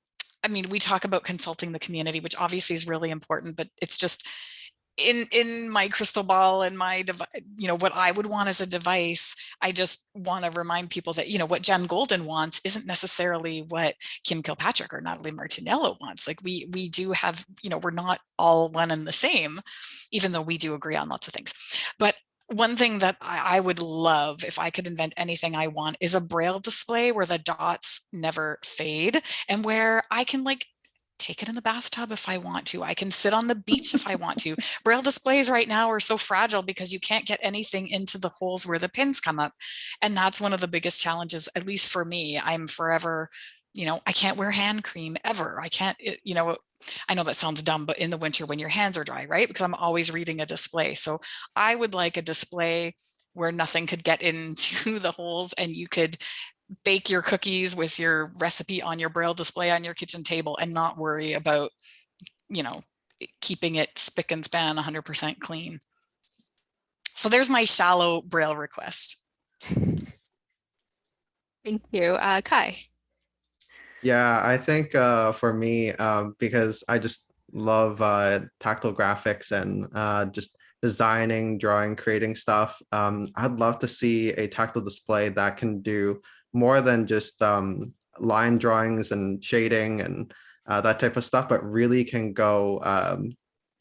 Speaker 3: I mean, we talk about consulting the community, which obviously is really important, but it's just in in my crystal ball and my you know what I would want as a device I just want to remind people that you know what Jen Goulden wants isn't necessarily what Kim Kilpatrick or Natalie Martiniello wants like we we do have you know we're not all one and the same even though we do agree on lots of things but one thing that I, I, would love if I could invent anything I want is a braille display where the dots never fade and where I can like take it in the bathtub if I want to. I can sit on the beach if I want to. Braille displays right now are so fragile because you can't get anything into the holes where the pins come up. And that's one of the biggest challenges, at least for me. I'm forever, you know, I can't wear hand cream ever. I can't, you know, I know that sounds dumb, but in the winter when your hands are dry, right? Because I'm always reading a display. So I would like a display where nothing could get into the holes and you could bake your cookies with your recipe on your braille display on your kitchen table and not worry about you know, keeping it spick and span 100% clean. So there's my shallow braille request.
Speaker 1: Thank you. Uh, Kai.
Speaker 5: Yeah, I think uh, for me, um, because I just love uh, tactile graphics and uh, just designing, drawing, creating stuff. Um, I'd love to see a tactile display that can do more than just um, line drawings and shading and uh, that type of stuff, but really can go um,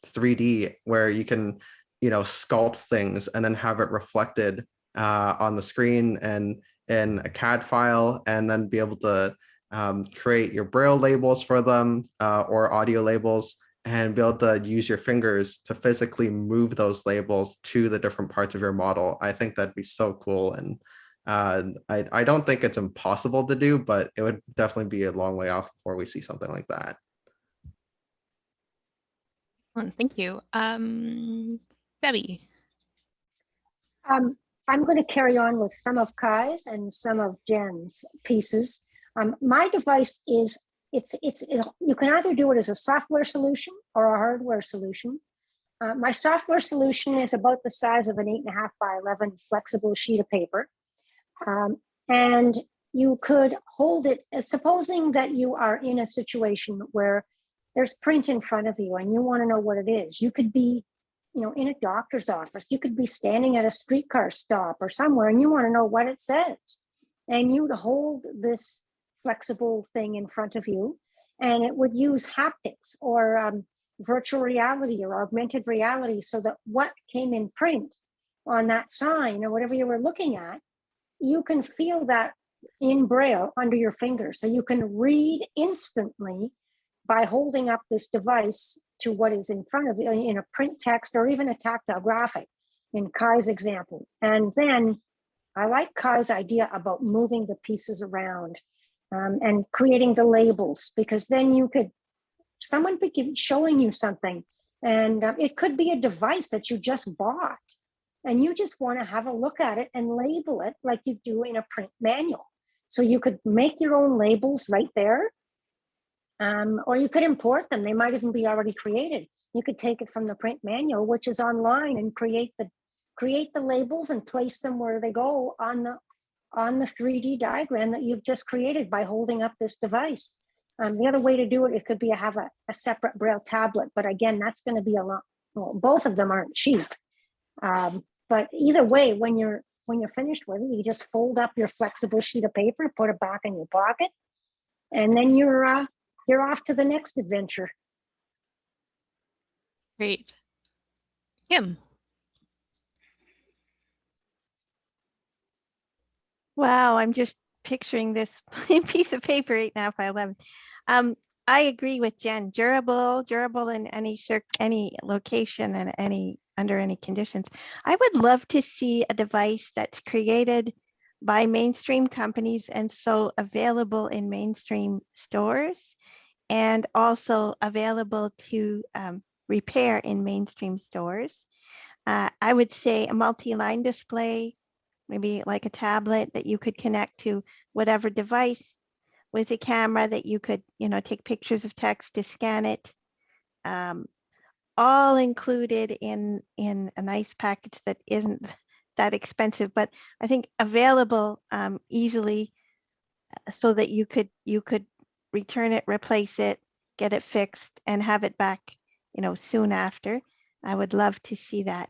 Speaker 5: 3D where you can, you know, sculpt things and then have it reflected uh, on the screen and in a CAD file and then be able to um, create your braille labels for them uh, or audio labels and be able to use your fingers to physically move those labels to the different parts of your model. I think that'd be so cool. And uh, I, I don't think it's impossible to do, but it would definitely be a long way off before we see something like that.
Speaker 1: Excellent, Thank you. Um, Debbie.
Speaker 6: Um, I'm going to carry on with some of Kai's and some of Jen's pieces. Um, my device is, it's, it's, it, you can either do it as a software solution or a hardware solution. Uh, my software solution is about the size of an eight and a half by 11 flexible sheet of paper. Um, and you could hold it, uh, supposing that you are in a situation where there's print in front of you and you want to know what it is. You could be, you know, in a doctor's office. You could be standing at a streetcar stop or somewhere and you want to know what it says. And you'd hold this flexible thing in front of you and it would use haptics or um, virtual reality or augmented reality so that what came in print on that sign or whatever you were looking at, you can feel that in braille under your finger. So you can read instantly by holding up this device to what is in front of you in a print text or even a tactile graphic in Kai's example. And then I like Kai's idea about moving the pieces around um, and creating the labels because then you could, someone be showing you something and uh, it could be a device that you just bought and you just want to have a look at it and label it like you do in a print manual. So you could make your own labels right there um, or you could import them. They might even be already created. You could take it from the print manual, which is online and create the create the labels and place them where they go on the on the 3D diagram that you've just created by holding up this device. Um, the other way to do it, it could be have a, a separate Braille tablet, but again, that's going to be a lot. Well, both of them aren't cheap. Um, but either way, when you're when you're finished with it, you just fold up your flexible sheet of paper, put it back in your pocket, and then you're uh, you're off to the next adventure.
Speaker 1: Great. Kim.
Speaker 4: Wow, I'm just picturing this piece of paper eight and a half by 11. Um, I agree with Jen, durable, durable in any any location and any under any conditions. I would love to see a device that's created by mainstream companies and so available in mainstream stores and also available to um, repair in mainstream stores. Uh, I would say a multi-line display, maybe like a tablet that you could connect to whatever device with a camera that you could, you know, take pictures of text to scan it. Um, all included in in a nice package that isn't that expensive, but I think available um, easily uh, so that you could you could return it, replace it, get it fixed, and have it back, you know, soon after. I would love to see that.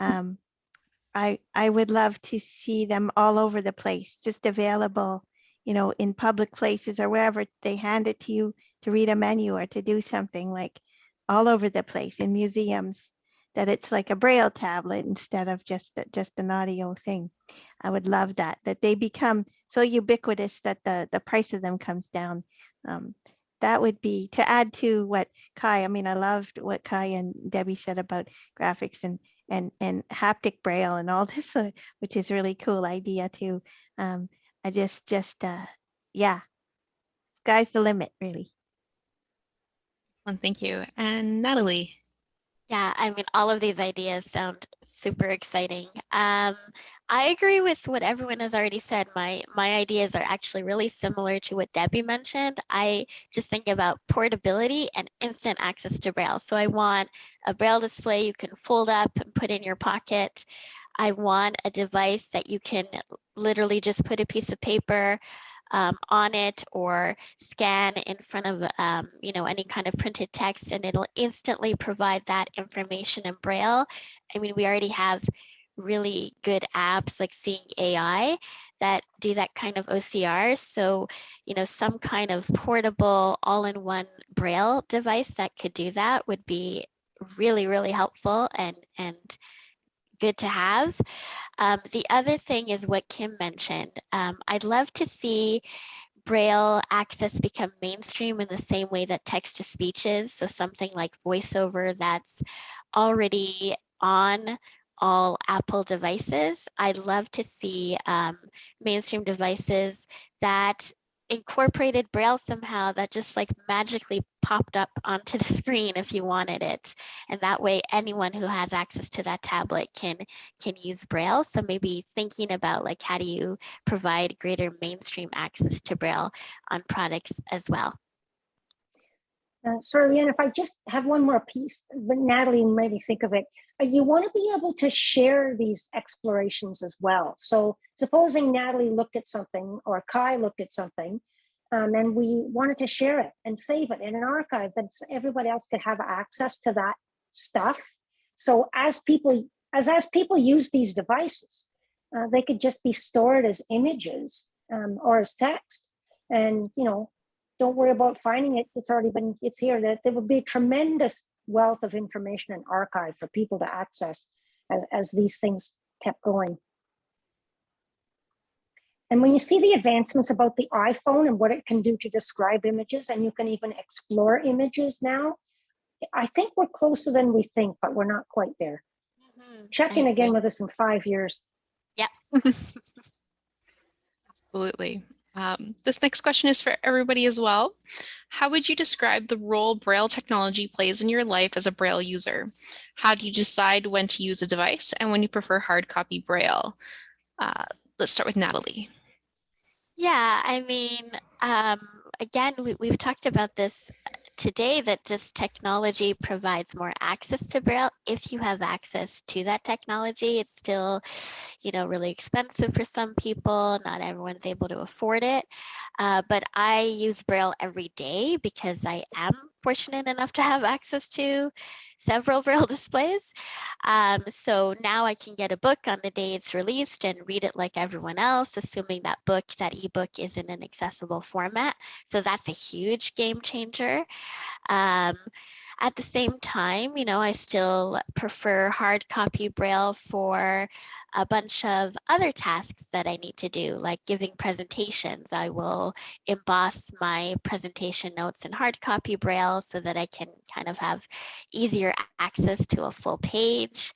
Speaker 4: Um, I I would love to see them all over the place, just available, you know, in public places or wherever they hand it to you to read a menu or to do something like all over the place in museums that it's like a braille tablet instead of just just an audio thing. I would love that that they become so ubiquitous that the the price of them comes down. Um, that would be to add to what kai i mean i loved what kai and debbie said about graphics and and and haptic braille and all this uh, which is really cool idea too um, i just just uh yeah sky's the limit really
Speaker 1: Well, thank you. And Natalie.
Speaker 2: Yeah, I mean, all of these ideas sound super exciting. Um, I agree with what everyone has already said. My my ideas are actually really similar to what Debbie mentioned. I just think about portability and instant access to Braille. So I want a Braille display you can fold up and put in your pocket. I want a device that you can literally just put a piece of paper um, on it or scan in front of um, you know any kind of printed text and it'll instantly provide that information in Braille. I mean, we already have really good apps like Seeing AI that do that kind of OCR. So, you know, some kind of portable all-in-one Braille device that could do that would be really, really helpful and and good to have. Um, the other thing is what Kim mentioned. Um, I'd love to see Braille access become mainstream in the same way that text to speech is. So something like voiceover that's already on all Apple devices. I'd love to see um, mainstream devices that incorporated Braille somehow that just like magically popped up onto the screen if you wanted it. And that way anyone who has access to that tablet can can use Braille. So maybe thinking about like how do you provide greater mainstream access to Braille on products as well.
Speaker 6: Uh, sorry, Leanne, if I just have one more piece, but Natalie made me think of it. Uh, you want to be able to share these explorations as well. So supposing Natalie looked at something or Kai looked at something um, and we wanted to share it and save it in an archive that everybody else could have access to that stuff. So as people, as, as people use these devices, uh, they could just be stored as images um, or as text. And, you know, don't worry about finding it. It's already been, it's here. That there would be a tremendous wealth of information and archive for people to access as, as these things kept going. And when you see the advancements about the iPhone and what it can do to describe images, and you can even explore images now, I think we're closer than we think, but we're not quite there.
Speaker 2: Mm -hmm.
Speaker 6: Check in again with us in five years.
Speaker 2: Yeah.
Speaker 1: Absolutely. Um, this next question is for everybody as well. How would you describe the role Braille technology plays in your life as a Braille user? How do you decide when to use a device and when you prefer hard copy Braille? Uh, let's start with Natalie.
Speaker 2: Yeah, I mean, um, again, we, we've talked about this today that just technology provides more access to Braille. If you have access to that technology, it's still, you know, really expensive for some people. Not everyone's able to afford it. Uh, but I use Braille every day because I am fortunate enough to have access to several Braille displays. Um, so now I can get a book on the day it's released and read it like everyone else, assuming that book, that ebook is in an accessible format. So that's a huge game changer. Um, at the same time, you know, I still prefer hard copy Braille for a bunch of other tasks that I need to do, like giving presentations. I will emboss my presentation notes in hard copy Braille so that I can kind of have easier access to a full page.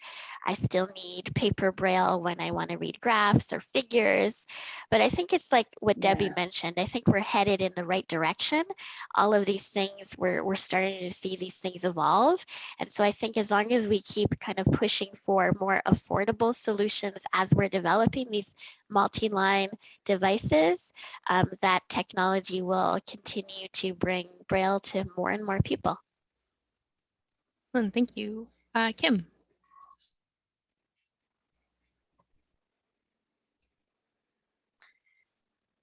Speaker 2: I still need paper braille when I want to read graphs or figures. But I think it's like what Debbie
Speaker 6: Yeah.
Speaker 2: mentioned. I think we're headed in the right direction. All of these things, we're, we're starting to see these things evolve. And so I think as long as we keep kind of pushing for more affordable solutions as we're developing these multi-line devices, um, that technology will continue to bring Braille to more and more people.
Speaker 1: Excellent, Thank you. Uh, Kim.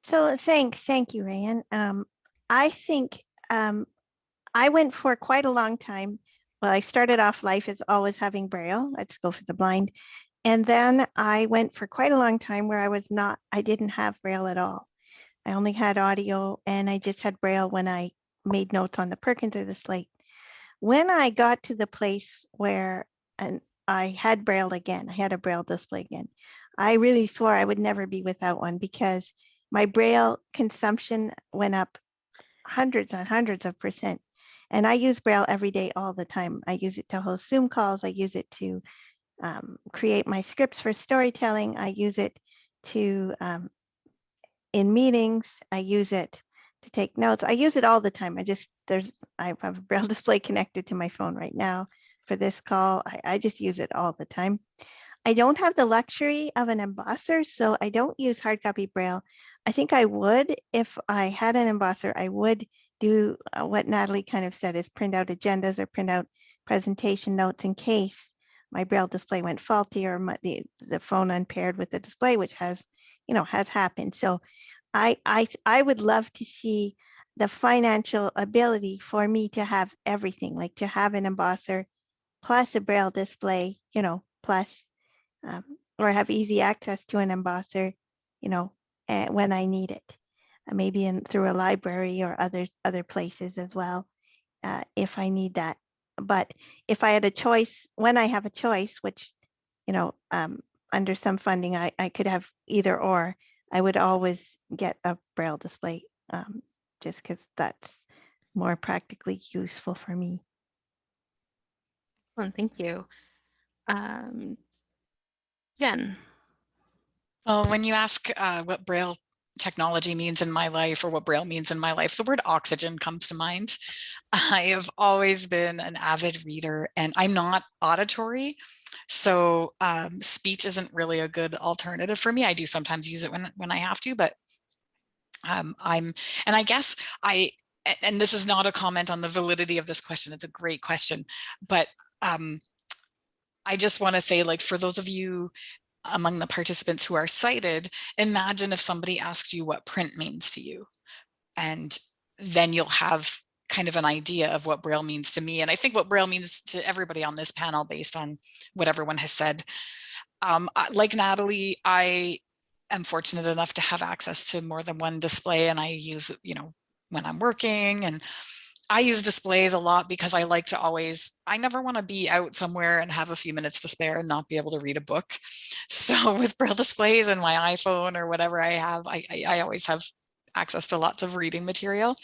Speaker 4: So thank, thank you, Rayan. Um, I think um, I went for quite a long time. Well, I started off life as always having Braille. Let's go for the blind. And then I went for quite a long time where I was not, I didn't have Braille at all. I only had audio and I just had Braille when I made notes on the Perkins or the slate. When I got to the place where and I had Braille again, I had a Braille display again, I really swore I would never be without one because my Braille consumption went up hundreds and hundreds of percent. And I use Braille every day, all the time. I use it to host Zoom calls. I use it to um, create my scripts for storytelling. I use it to, um, in meetings, I use it to take notes. I use it all the time. I just, there's, I have a Braille display connected to my phone right now for this call. I, I just use it all the time. I don't have the luxury of an embosser, so I don't use hard copy braille. I think I would, if I had an embosser, I would do uh, what Natalie kind of said is print out agendas or print out presentation notes in case my braille display went faulty or my, the, the phone unpaired with the display, which has, you know, has happened. So I, I, I would love to see the financial ability for me to have everything, like to have an embosser plus a braille display, you know, plus, um, or have easy access to an embosser, you know, uh, when I need it. Uh, maybe in through a library or other other places as well, uh, if I need that. But if I had a choice, when I have a choice, which, you know, um, under some funding, I, I could have either or, I would always get a braille display, um, just because that's more practically useful for me.
Speaker 1: Excellent, thank you. Um, Jen,
Speaker 3: Well, when you ask uh, what Braille technology means in my life or what Braille means in my life, the word oxygen comes to mind. I have always been an avid reader and I'm not auditory. So um, speech isn't really a good alternative for me. I do sometimes use it when, when I have to, but um, I'm, and I guess I, and this is not a comment on the validity of this question. It's a great question, but um, I just want to say like for those of you among the participants who are sighted, imagine if somebody asked you what print means to you. And then you'll have kind of an idea of what Braille means to me. And I think what Braille means to everybody on this panel based on what everyone has said. Um, like Natalie, I am fortunate enough to have access to more than one display and I use, you know, when I'm working and I use displays a lot because I like to always, I never want to be out somewhere and have a few minutes to spare and not be able to read a book. So with braille displays and my iPhone or whatever I have, I, I, I always have access to lots of reading material.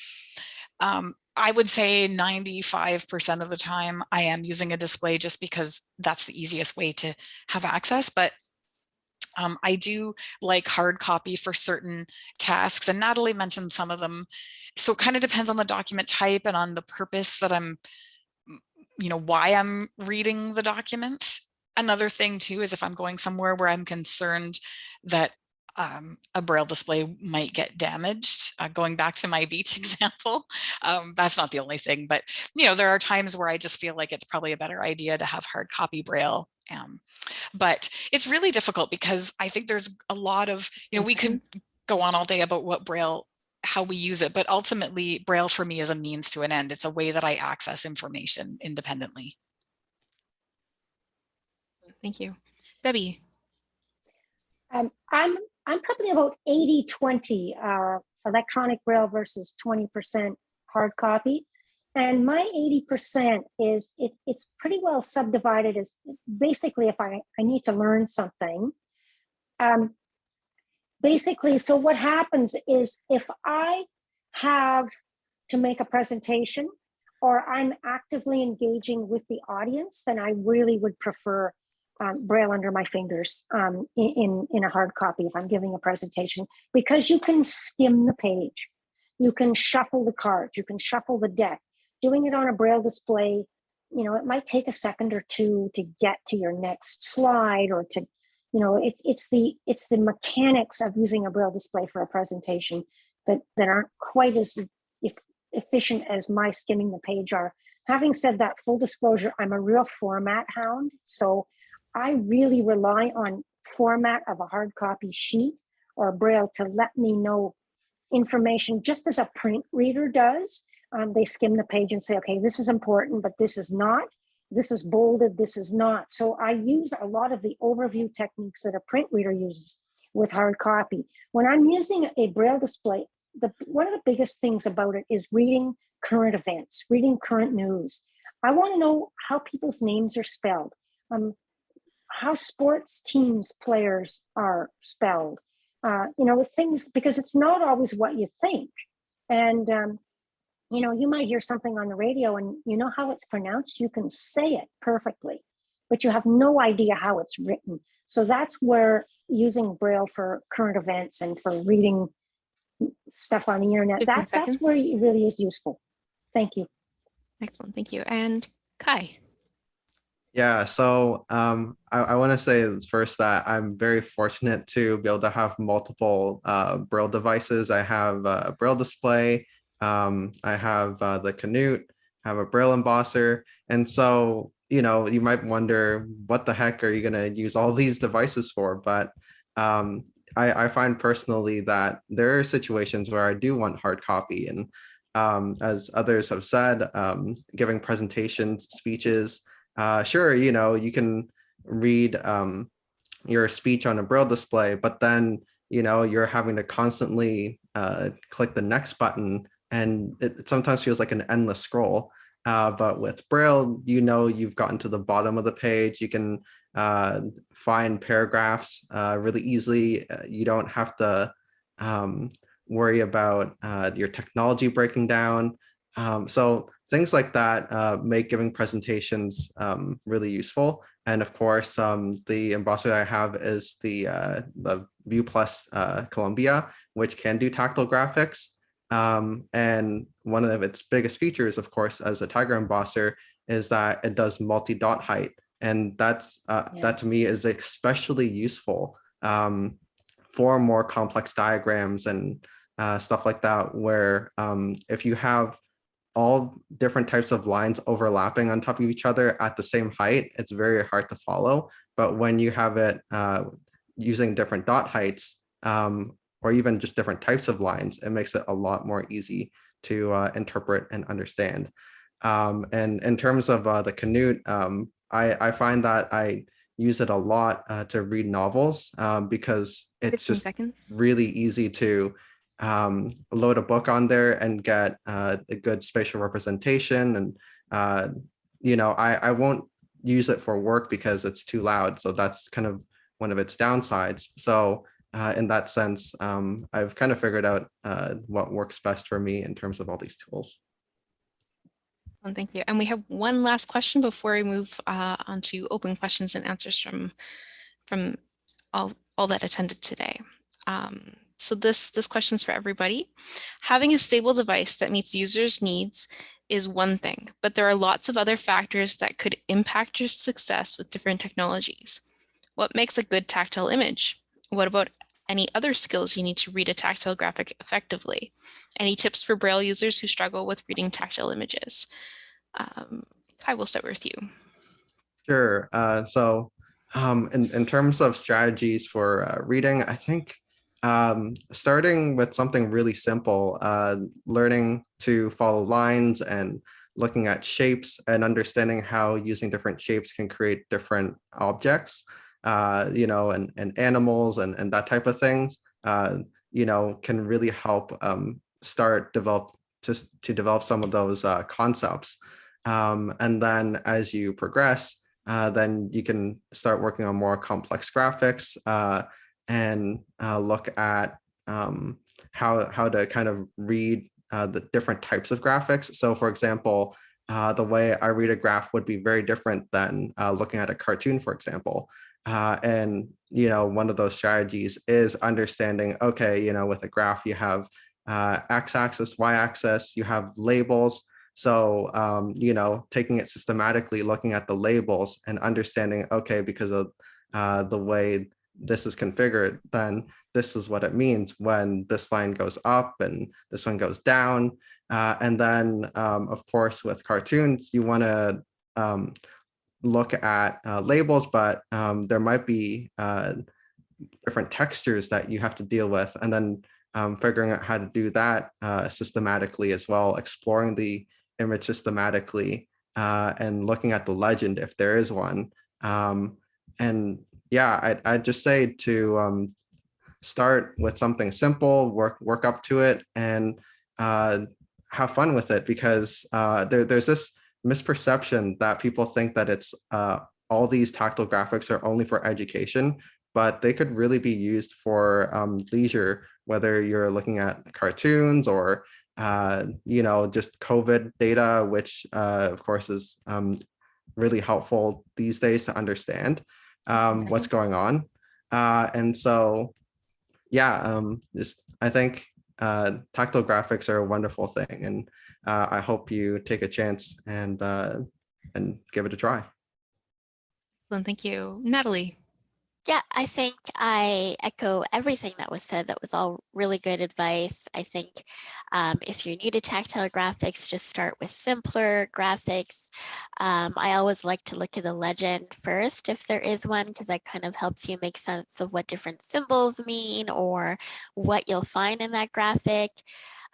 Speaker 3: Um, I would say 95% of the time I am using a display just because that's the easiest way to have access. But um, I do like hard copy for certain tasks and Natalie mentioned some of them. So it kind of depends on the document type and on the purpose that I'm, you know, why I'm reading the document. Another thing too is if I'm going somewhere where I'm concerned that um, a braille display might get damaged. Uh, going back to my beach example, um, that's not the only thing, but you know, there are times where I just feel like it's probably a better idea to have hard copy braille. Um, but it's really difficult because I think there's a lot of, you know, we could go on all day about what braille how we use it, but ultimately braille for me is a means to an end. It's a way that I access information independently.
Speaker 1: thank you. Debbie,
Speaker 6: Um, I'm, I'm probably about 80, 20, uh, electronic braille versus 20% hard copy. And my 80% is, it, it's pretty well subdivided as basically if I, I need to learn something. Um, basically, so what happens is if I have to make a presentation or I'm actively engaging with the audience, then I really would prefer um, braille under my fingers um, in, in in a hard copy if I'm giving a presentation because you can skim the page, you can shuffle the cards, you can shuffle the deck. Doing it on a braille display, you know, it might take a second or two to get to your next slide or to, you know, it's it's the it's the mechanics of using a braille display for a presentation that that aren't quite as e- efficient as my skimming the page are. Having said that, full disclosure, I'm a real format hound, so I really rely on format of a hard copy sheet or braille to let me know information just as a print reader does. Um, they skim the page and say, okay, this is important, but this is not. This is bolded, this is not. So I use a lot of the overview techniques that a print reader uses with hard copy. When I'm using a braille display, the one of the biggest things about it is reading current events, reading current news. I want to know how people's names are spelled. Um, how sports teams players are spelled uh, you know things because it's not always what you think and um, you know you might hear something on the radio and you know how it's pronounced you can say it perfectly but you have no idea how it's written so that's where using braille for current events and for reading stuff on the internet, that's,
Speaker 1: seconds.
Speaker 6: that's where it really is useful thank you
Speaker 1: excellent, thank you. And Kai,
Speaker 5: Yeah, so um, I, I want to say first that I'm very fortunate to be able to have multiple uh, Braille devices. I have a Braille display, um, I have uh, the Canute, have a Braille embosser, and so you know you might wonder what the heck are you going to use all these devices for? But um, I, I find personally that there are situations where I do want hard copy, and um, as others have said, um, giving presentations, speeches uh, sure, you know, you can read um, your speech on a braille display, but then, you know, you're having to constantly uh, click the next button and it, it sometimes feels like an endless scroll. Uh, but with braille, you know, you've gotten to the bottom of the page. You can uh, find paragraphs uh, really easily. Uh, you don't have to um, worry about uh, your technology breaking down. Um, so things like that uh, make giving presentations um, really useful. And of course, um, the embosser I have is the, the View Plus Columbia, which can do tactile graphics. Um, and one of its biggest features, of course, as a Tiger embosser, is that it does multi-dot height. And that's uh,
Speaker 2: Yeah.
Speaker 5: that to me is especially useful um, for more complex diagrams and uh, stuff like that, where um, if you have all different types of lines overlapping on top of each other at the same height, it's very hard to follow. But when you have it uh, using different dot heights, um, or even just different types of lines, it makes it a lot more easy to uh, interpret and understand. Um, and in terms of uh, the Canute, um, I, I find that I use it a lot uh, to read novels um, because it's just
Speaker 1: seconds.
Speaker 5: really easy to um, load a book on there and get uh, a good spatial representation. And, uh, you know, I, I won't use it for work because it's too loud. So that's kind of one of its downsides. So uh, in that sense, um, I've kind of figured out uh, what works best for me in terms of all these tools.
Speaker 1: Excellent, Thank you. And we have one last question before we move uh, on to open questions and answers from from all, all that attended today. Um, so this this question is for everybody. Having a stable device that meets users' needs is one thing, but there are lots of other factors that could impact your success with different technologies. What makes a good tactile image? What about any other skills you need to read a tactile graphic effectively? Any tips for Braille users who struggle with reading tactile images? Um, I will start with you.
Speaker 5: Sure. Uh, so um, in, in terms of strategies for uh, reading, I think um, starting with something really simple, uh, learning to follow lines and looking at shapes and understanding how using different shapes can create different objects, uh, you know, and, and animals and, and that type of things, uh, you know, can really help um, start develop to, to develop some of those uh, concepts. Um, and then as you progress, uh, then you can start working on more complex graphics uh, and uh, look at um, how, how to kind of read uh, the different types of graphics. So for example, uh, the way I read a graph would be very different than uh, looking at a cartoon, for example. Uh, and, you know, one of those strategies is understanding, okay, you know, with a graph, you have uh, x-axis, y-axis, you have labels. So, um, you know, taking it systematically, looking at the labels and understanding, okay, because of uh, the way this is configured, then this is what it means when this line goes up and this one goes down. Uh, and then, um, of course, with cartoons, you want to um, look at uh, labels, but um, there might be uh, different textures that you have to deal with. And then um, figuring out how to do that uh, systematically as well, exploring the image systematically uh, and looking at the legend if there is one. Um, and yeah, I'd, I'd just say to um, start with something simple, work work up to it, and uh, have fun with it because uh, there, there's this misperception that people think that it's uh, all these tactile graphics are only for education, but they could really be used for um, leisure, whether you're looking at cartoons or uh, you know, just COVID data, which uh, of course is um, really helpful these days to understand um, what's going on. Uh, and so, yeah, um, just I think uh, tactile graphics are a wonderful thing, and uh, I hope you take a chance and uh, and give it a try.
Speaker 1: Excellent, thank you. Natalie?
Speaker 2: Yeah, I think I echo everything that was said. That was all really good advice. I think um, if you're new to tactile graphics, just start with simpler graphics. Um, I always like to look at the legend first, if there is one, because that kind of helps you make sense of what different symbols mean or what you'll find in that graphic.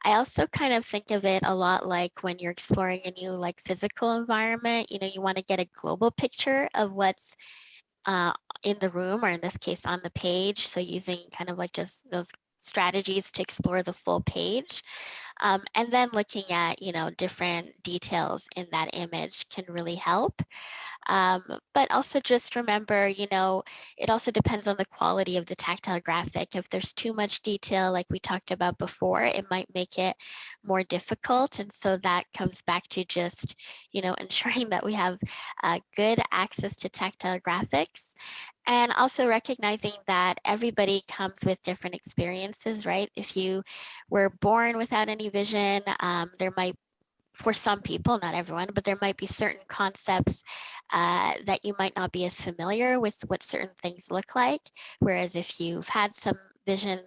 Speaker 2: I also kind of think of it a lot like when you're exploring a new like physical environment, you know, you want to get a global picture of what's uh, in the room or in this case on the page. So using kind of like just those strategies to explore the full page. Um, and then looking at, you know, different details in that image can really help. Um, but also just remember, you know, it also depends on the quality of the tactile graphic. If there's too much detail, like we talked about before, it might make it more difficult. And so that comes back to just, you know, ensuring that we have uh, good access to tactile graphics and also recognizing that everybody comes with different experiences, right? If you were born without any vision, um, there might for some people, not everyone, but there might be certain concepts uh, that you might not be as familiar with what certain things look like. Whereas if you've had some vision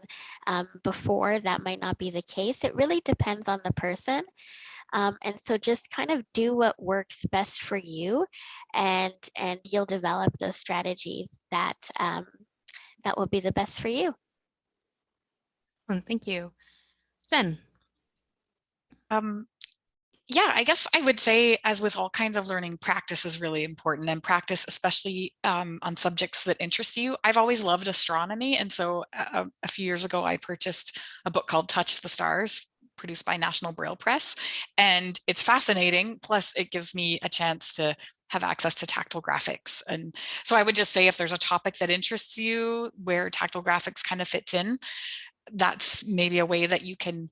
Speaker 2: um, before, that might not be the case. It really depends on the person. Um, and so just kind of do what works best for you and, and you'll develop those strategies that, um, that will be the best for you.
Speaker 1: Excellent, Thank you. Jen?
Speaker 3: Um, yeah, I guess I would say, as with all kinds of learning, practice is really important and practice, especially um, on subjects that interest you. I've always loved astronomy. And so uh, a few years ago, I purchased a book called Touch the Stars produced by National Braille Press. And it's fascinating. Plus it gives me a chance to have access to tactile graphics. And so I would just say if there's a topic that interests you where tactile graphics kind of fits in, that's maybe a way that you can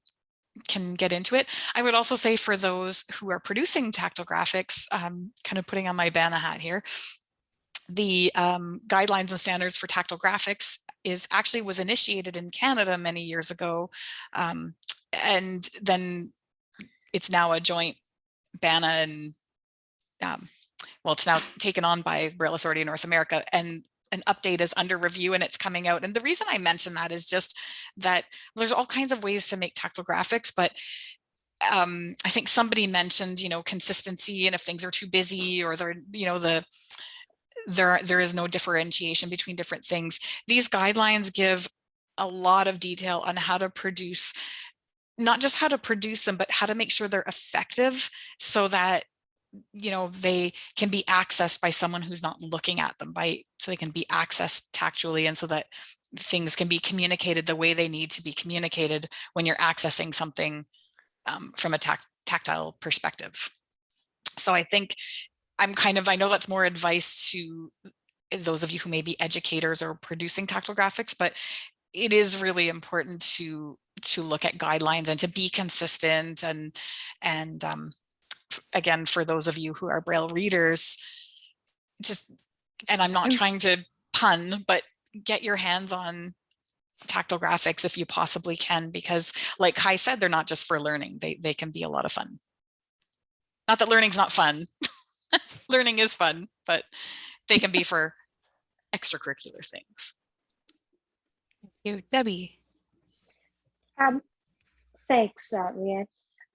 Speaker 3: can get into it. I would also say for those who are producing tactile graphics, um, kind of putting on my BANA hat here, the um, guidelines and standards for tactile graphics is actually was initiated in Canada many years ago. Um, and then it's now a joint BANA and um, well, it's now taken on by Braille Authority in North America and an update is under review and it's coming out. And the reason I mention that is just that there's all kinds of ways to make tactile graphics, but um, I think somebody mentioned, you know, consistency and if things are too busy or they're, you know, the there there is no differentiation between different things. These guidelines give a lot of detail on how to produce not just how to produce them, but how to make sure they're effective so that you know they can be accessed by someone who's not looking at them by so they can be accessed tactually and so that things can be communicated the way they need to be communicated when you're accessing something um, from a tac tactile perspective. So I think I'm kind of, I know that's more advice to those of you who may be educators or producing tactile graphics, but it is really important to to look at guidelines and to be consistent and and um, again for those of you who are braille readers just and i'm not trying to pun but get your hands on tactile graphics if you possibly can because like kai said they're not just for learning they they can be a lot of fun not that learning's not fun learning is fun but they can be for extracurricular things
Speaker 1: Thank you. Debbie?
Speaker 6: Um, thanks, uh, Leanne.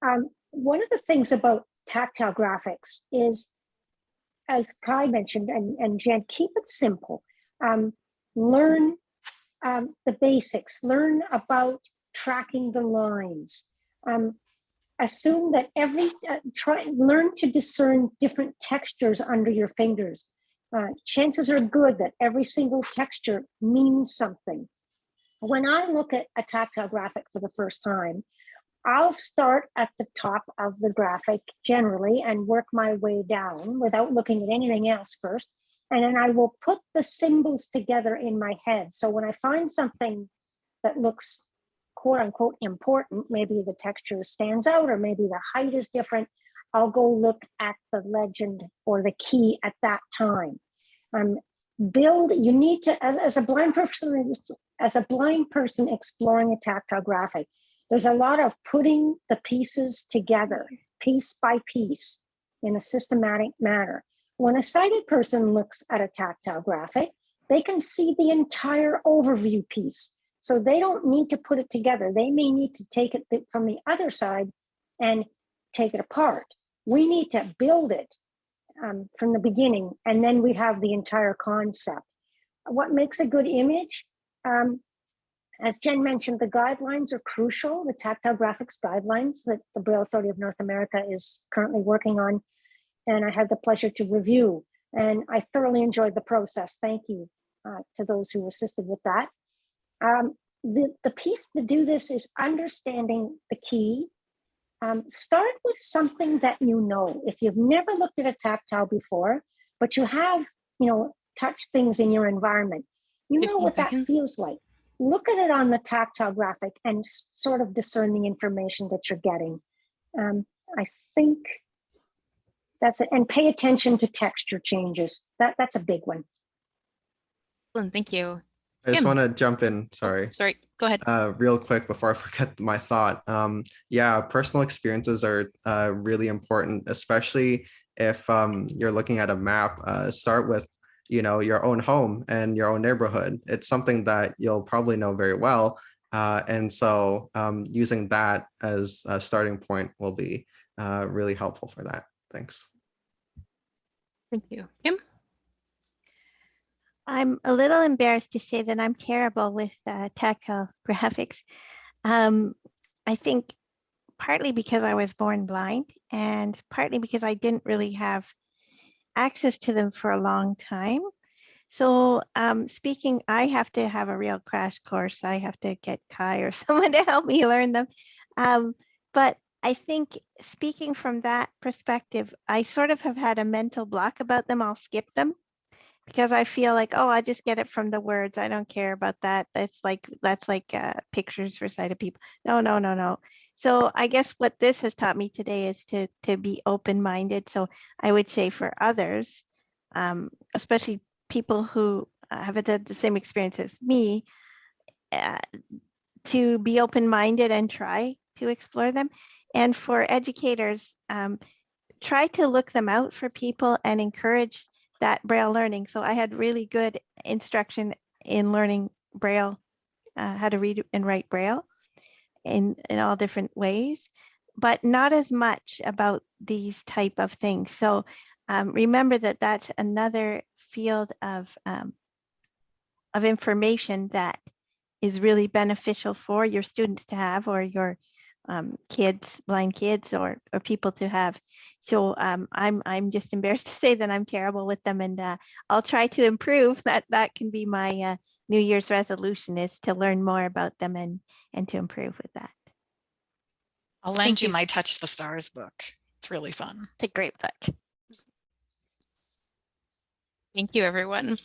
Speaker 6: Um, one of the things about tactile graphics is, as Kai mentioned, and, and Jen, keep it simple. Um, learn um, the basics, learn about tracking the lines. Um, assume that every, uh, try, learn to discern different textures under your fingers. Uh, chances are good that every single texture means something. When I look at a tactile graphic for the first time, I'll start at the top of the graphic generally and work my way down without looking at anything else first. And then I will put the symbols together in my head. So when I find something that looks quote unquote important, maybe the texture stands out or maybe the height is different, I'll go look at the legend or the key at that time. Um, build, you need to, as, as a blind person, as a blind person exploring a tactile graphic, there's a lot of putting the pieces together, piece by piece, in a systematic manner. when a sighted person looks at a tactile graphic, they can see the entire overview piece. So they don't need to put it together. They may need to take it from the other side and take it apart. We need to build it um, from the beginning, and then we have the entire concept. What makes a good image? Um, as Jen mentioned, the guidelines are crucial, the tactile graphics guidelines that the Braille Authority of North America is currently working on. And I had the pleasure to review, and I thoroughly enjoyed the process. Thank you uh, to those who assisted with that. Um, the, the piece to do this is understanding the key. Um, start with something that you know. If you've never looked at a tactile before, but you have, you know, touched things in your environment, you know
Speaker 1: 15
Speaker 6: what that feels like. Look at it on the tactile graphic and sort of discern the information that you're getting. Um, I think that's it. And pay attention to texture changes. That, that's a big one.
Speaker 1: Excellent, Thank you.
Speaker 5: I just want to jump in, sorry.
Speaker 1: Sorry, go ahead.
Speaker 5: uh, real quick before I forget my thought. Um, yeah, personal experiences are uh, really important, especially if um, you're looking at a map. Uh, start with, you know, your own home and your own neighborhood. It's something that you'll probably know very well. Uh, and so um, using that as a starting point will be uh, really helpful for that. Thanks.
Speaker 1: Thank you. Kim?
Speaker 4: I'm a little embarrassed to say that I'm terrible with uh, tactile graphics. Um, I think partly because I was born blind and partly because I didn't really have access to them for a long time. So um, speaking, I have to have a real crash course. I have to get Kai or someone to help me learn them. Um, but I think speaking from that perspective, I sort of have had a mental block about them. I'll skip them because I feel like, oh, I just get it from the words. I don't care about that. That's like that's like uh, pictures for sighted people. No, no, no, no. So I guess what this has taught me today is to to be open minded. So I would say for others, um, especially people who uh, haven't had the same experience as me, uh, to be open minded and try to explore them. And for educators, um, try to look them out for people and encourage that Braille learning. So I had really good instruction in learning Braille, uh, how to read and write Braille in, in all different ways, but not as much about these type of things. So um, remember that that's another field of, um, of information that is really beneficial for your students to have or your um, kids, blind kids or, or people to have. So um, I'm, I'm just embarrassed to say that I'm terrible with them and uh, I'll try to improve. That, that can be my uh, New Year's resolution is to learn more about them and, and to improve with that.
Speaker 3: I'll lend
Speaker 1: Thank
Speaker 3: you
Speaker 1: you.
Speaker 3: my Touch the Stars book. It's really fun.
Speaker 2: It's a great book.
Speaker 1: Thank you, everyone.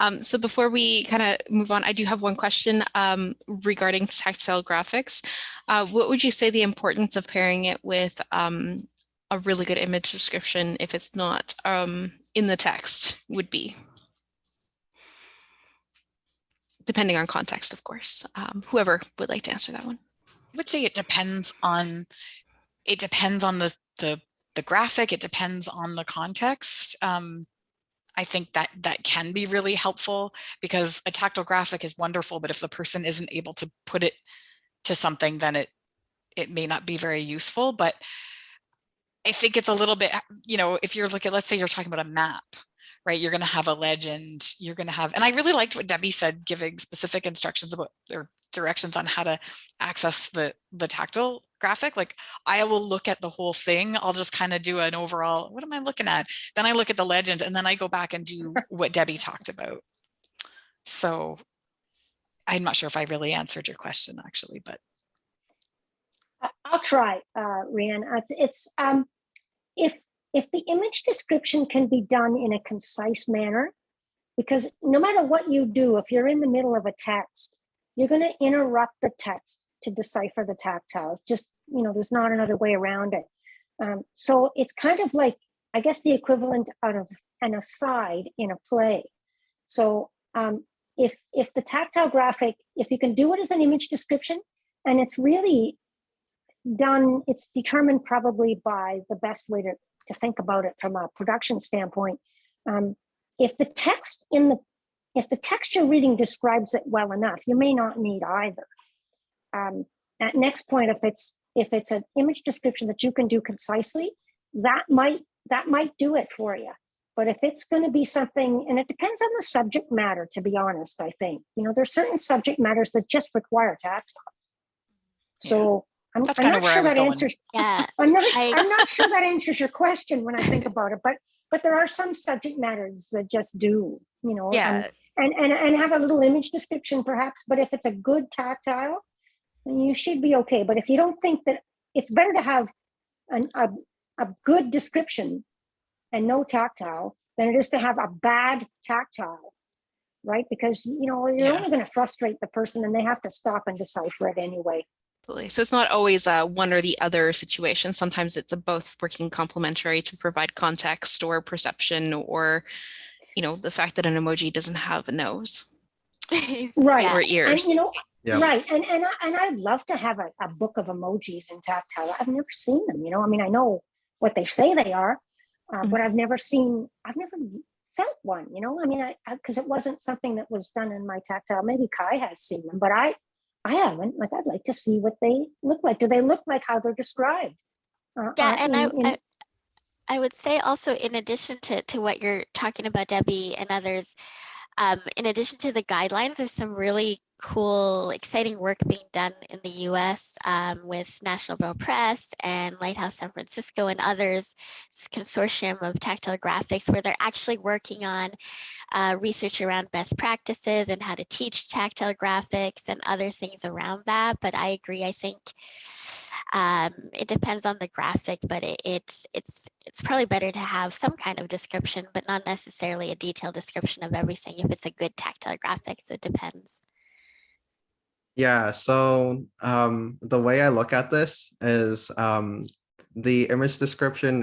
Speaker 1: Um, so before we kind of move on, I do have one question um, regarding tactile graphics. Uh, what would you say the importance of pairing it with um, a really good image description if it's not um, in the text would be? Depending on context, of course. Um, whoever would like to answer that one.
Speaker 3: I would say it depends on it depends on the the the graphic. It depends on the context. Um, I think that that can be really helpful because a tactile graphic is wonderful, but if the person isn't able to put it to something, then it it may not be very useful. But I think it's a little bit, you know, if you're looking, let's say you're talking about a map, right? You're going to have a legend. You're going to have, and I really liked what Debbie said, giving specific instructions about or directions on how to access the the tactile graphic. Like I will look at the whole thing. I'll just kind of do an overall, what am I looking at? Then I look at the legend and then I go back and do what Debbie talked about. So I'm not sure if I really answered your question actually, but
Speaker 6: I'll try, uh, Rhiannon. Uh, It's, it's um, if if the image description can be done in a concise manner, because no matter what you do, if you're in the middle of a text, you're going to interrupt the text to decipher the tactiles. Just you know, there's not another way around it. Um, so it's kind of like, I guess, the equivalent of an aside in a play. So um, if if the tactile graphic, if you can do it as an image description, and it's really done, it's determined probably by the best way to, to think about it from a production standpoint. Um, if the text in the if the text you're reading describes it well enough, you may not need either. Um, at next point, if it's if it's an image description that you can do concisely, that might that might do it for you. But if it's going to be something, and it depends on the subject matter, to be honest, I think you know there's certain subject matters that just require tactile. So I'm,
Speaker 3: That's
Speaker 6: I'm not
Speaker 3: where I
Speaker 6: sure
Speaker 3: was
Speaker 6: that
Speaker 3: going.
Speaker 6: answers.
Speaker 2: Yeah,
Speaker 6: I'm not.
Speaker 2: I-
Speaker 6: I'm not sure that answers your question when I think about it, but but there are some subject matters that just do. You know.
Speaker 1: Um, yeah,
Speaker 6: And and and have a little image description perhaps. But if it's a good tactile, then you should be okay. But if you don't think that it's better to have an, a a good description and no tactile than it is to have a bad tactile, right? Because you know you're
Speaker 3: Yeah.
Speaker 6: only going to frustrate the person, and they have to stop and decipher it anyway.
Speaker 1: Absolutely. So it's not always a one or the other situation. Sometimes it's a both working complementary to provide context or perception or, you know, the fact that an emoji doesn't have a nose
Speaker 6: Right.
Speaker 1: or
Speaker 6: And
Speaker 1: ears.
Speaker 6: you know,
Speaker 5: Yeah.
Speaker 6: right. And and I- and I'd love to have a, a book of emojis in tactile. I've never seen them. You know, I mean, I know what they say they are, uh, but I've never seen. I've never felt one. You know, I mean, I because it wasn't something that was done in my tactile. Maybe Kai has seen them, but I I haven't. Like, I'd like to see what they look like. Do they look like how they're described? Uh,
Speaker 2: Yeah, and I,
Speaker 6: in- in-
Speaker 2: I I would say also in addition to to what you're talking about, Debbie and others, um, in addition to the guidelines, there's some really cool, exciting work being done in the U.S. Um, with National Braille Press and Lighthouse San Francisco and others, s- consortium of tactile graphics, where they're actually working on uh, research around best practices and how to teach tactile graphics and other things around that. But I agree. I think um, it depends on the graphic, but it, it's it's it's probably better to have some kind of description, but not necessarily a detailed description of everything if it's a good tactile graphic. So it depends.
Speaker 5: Yeah, so um, the way I look at this is um, the image description,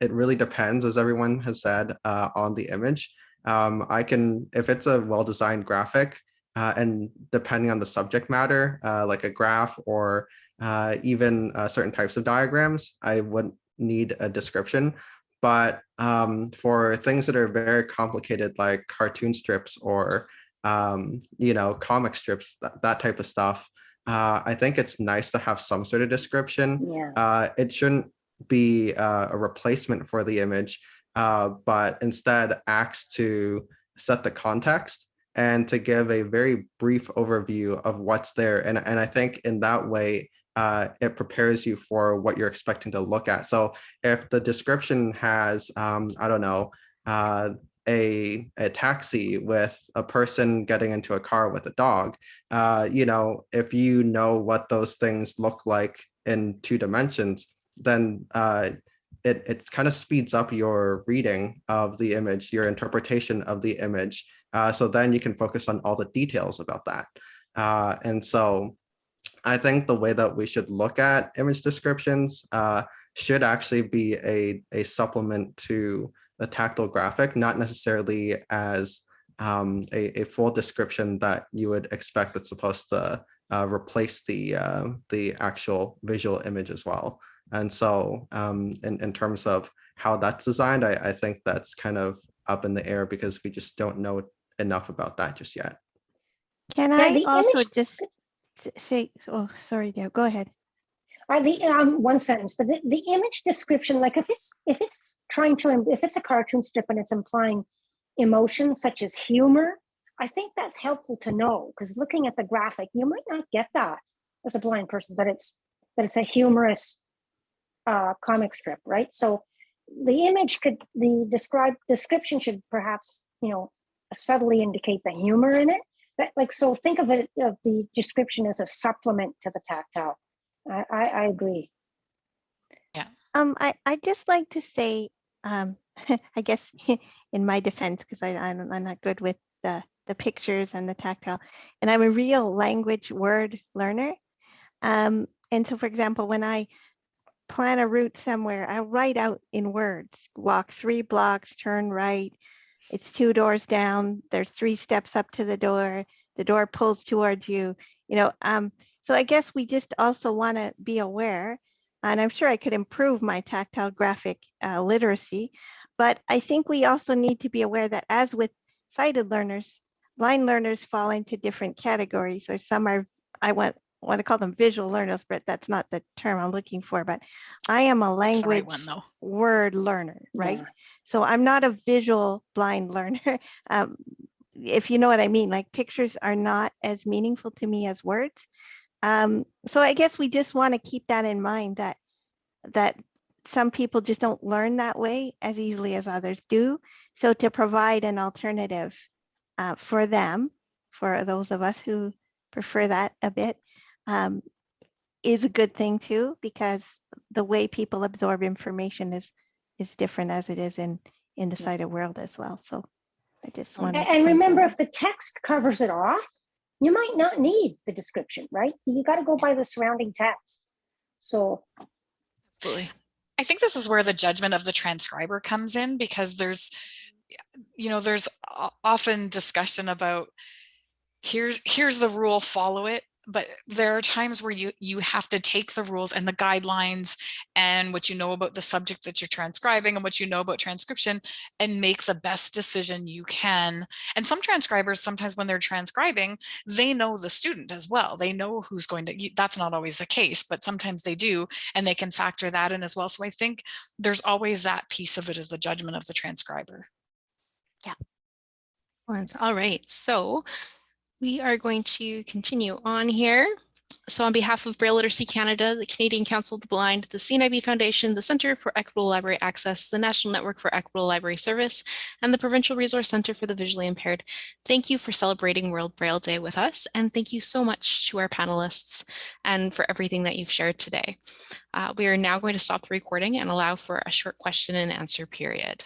Speaker 5: it really depends, as everyone has said, uh, on the image. Um, I can, if it's a well-designed graphic, uh, and depending on the subject matter, uh, like a graph or uh, even uh, certain types of diagrams, I wouldn't need a description. But um, for things that are very complicated, like cartoon strips or um, you know, comic strips, that, that type of stuff. Uh, I think it's nice to have some sort of description.
Speaker 6: yeah.
Speaker 5: Uh, it shouldn't be uh, a replacement for the image, uh, but instead acts to set the context and to give a very brief overview of what's there. And, and I think in that way, uh, it prepares you for what you're expecting to look at. So if the description has, um, I don't know, uh, a, a taxi with a person getting into a car with a dog, uh, you know, if you know what those things look like in two dimensions, then uh, it, it kind of speeds up your reading of the image, your interpretation of the image. Uh, so then you can focus on all the details about that. Uh, and so I think the way that we should look at image descriptions uh, should actually be a, a supplement to the tactile graphic, not necessarily as um, a, a full description that you would expect that's supposed to uh, replace the uh, the actual visual image as well. And so um, in, in terms of how that's designed, I, I think that's kind of up in the air because we just don't know enough about that just yet.
Speaker 4: Can I
Speaker 6: the
Speaker 4: also
Speaker 6: image-
Speaker 4: just say, oh, sorry, Deb, go ahead.
Speaker 6: The um, one sentence, the, the image description, like if it's if it's trying to if it's a cartoon strip and it's implying emotion such as humor, I think that's helpful to know because looking at the graphic, you might not get that as a blind person that it's that it's a humorous uh, comic strip, right? So the image could the describe description should perhaps you know subtly indicate the humor in it. But like so, think of it of the description as a supplement to the tactile. I, I, I agree.
Speaker 4: Um, I, I'd just like to say, um, I guess in my defense, because I, I'm, I'm not good with the, the pictures and the tactile, and I'm a real language word learner. Um, and so for example, when I plan a route somewhere, I write out in words, walk three blocks, turn right. It's two doors down. There's three steps up to the door. The door pulls towards you, you know, um, so I guess we just also want to be aware and I'm sure I could improve my tactile graphic uh, literacy But I think we also need to be aware that as with sighted learners, blind learners fall into different categories or some are, I want, want to call them visual learners, but that's not the term I'm looking for, but I am a
Speaker 3: the right
Speaker 4: language
Speaker 3: one
Speaker 4: word learner, right?
Speaker 6: Yeah.
Speaker 4: So I'm not a visual blind learner. Um, if you know what I mean, like pictures are not as meaningful to me as words. Um, so I guess we just want to keep that in mind that that some people just don't learn that way as easily as others do. So to provide an alternative uh, for them, for those of us who prefer that a bit, um, is a good thing too, because the way people absorb information is is different as it is in in the sighted world as well. So I just want
Speaker 6: And remember, if the text covers it off, you might not need the description, right? You got to go by the surrounding text. So,
Speaker 1: Absolutely.
Speaker 3: I think this is where the judgment of the transcriber comes in because there's, you know, there's often discussion about here's here's the rule, follow it. But there are times where you you have to take the rules and the guidelines and what you know about the subject that you're transcribing and what you know about transcription and make the best decision you can. And some transcribers, sometimes when they're transcribing, they know the student as well. They know who's going to, that's not always the case, but sometimes they do, and they can factor that in as well. So I think there's always that piece of it is the judgment of the transcriber.
Speaker 1: yeah All right, so we are going to continue on here. So on behalf of Braille Literacy Canada, the Canadian Council of the Blind, the CNIB Foundation, the Centre for Equitable Library Access, the National Network for Equitable Library Service, and the Provincial Resource Centre for the Visually Impaired, thank you for celebrating World Braille Day with us. And thank you so much to our panelists and for everything that you've shared today. Uh, we are now going to stop the recording and allow for a short question and answer period.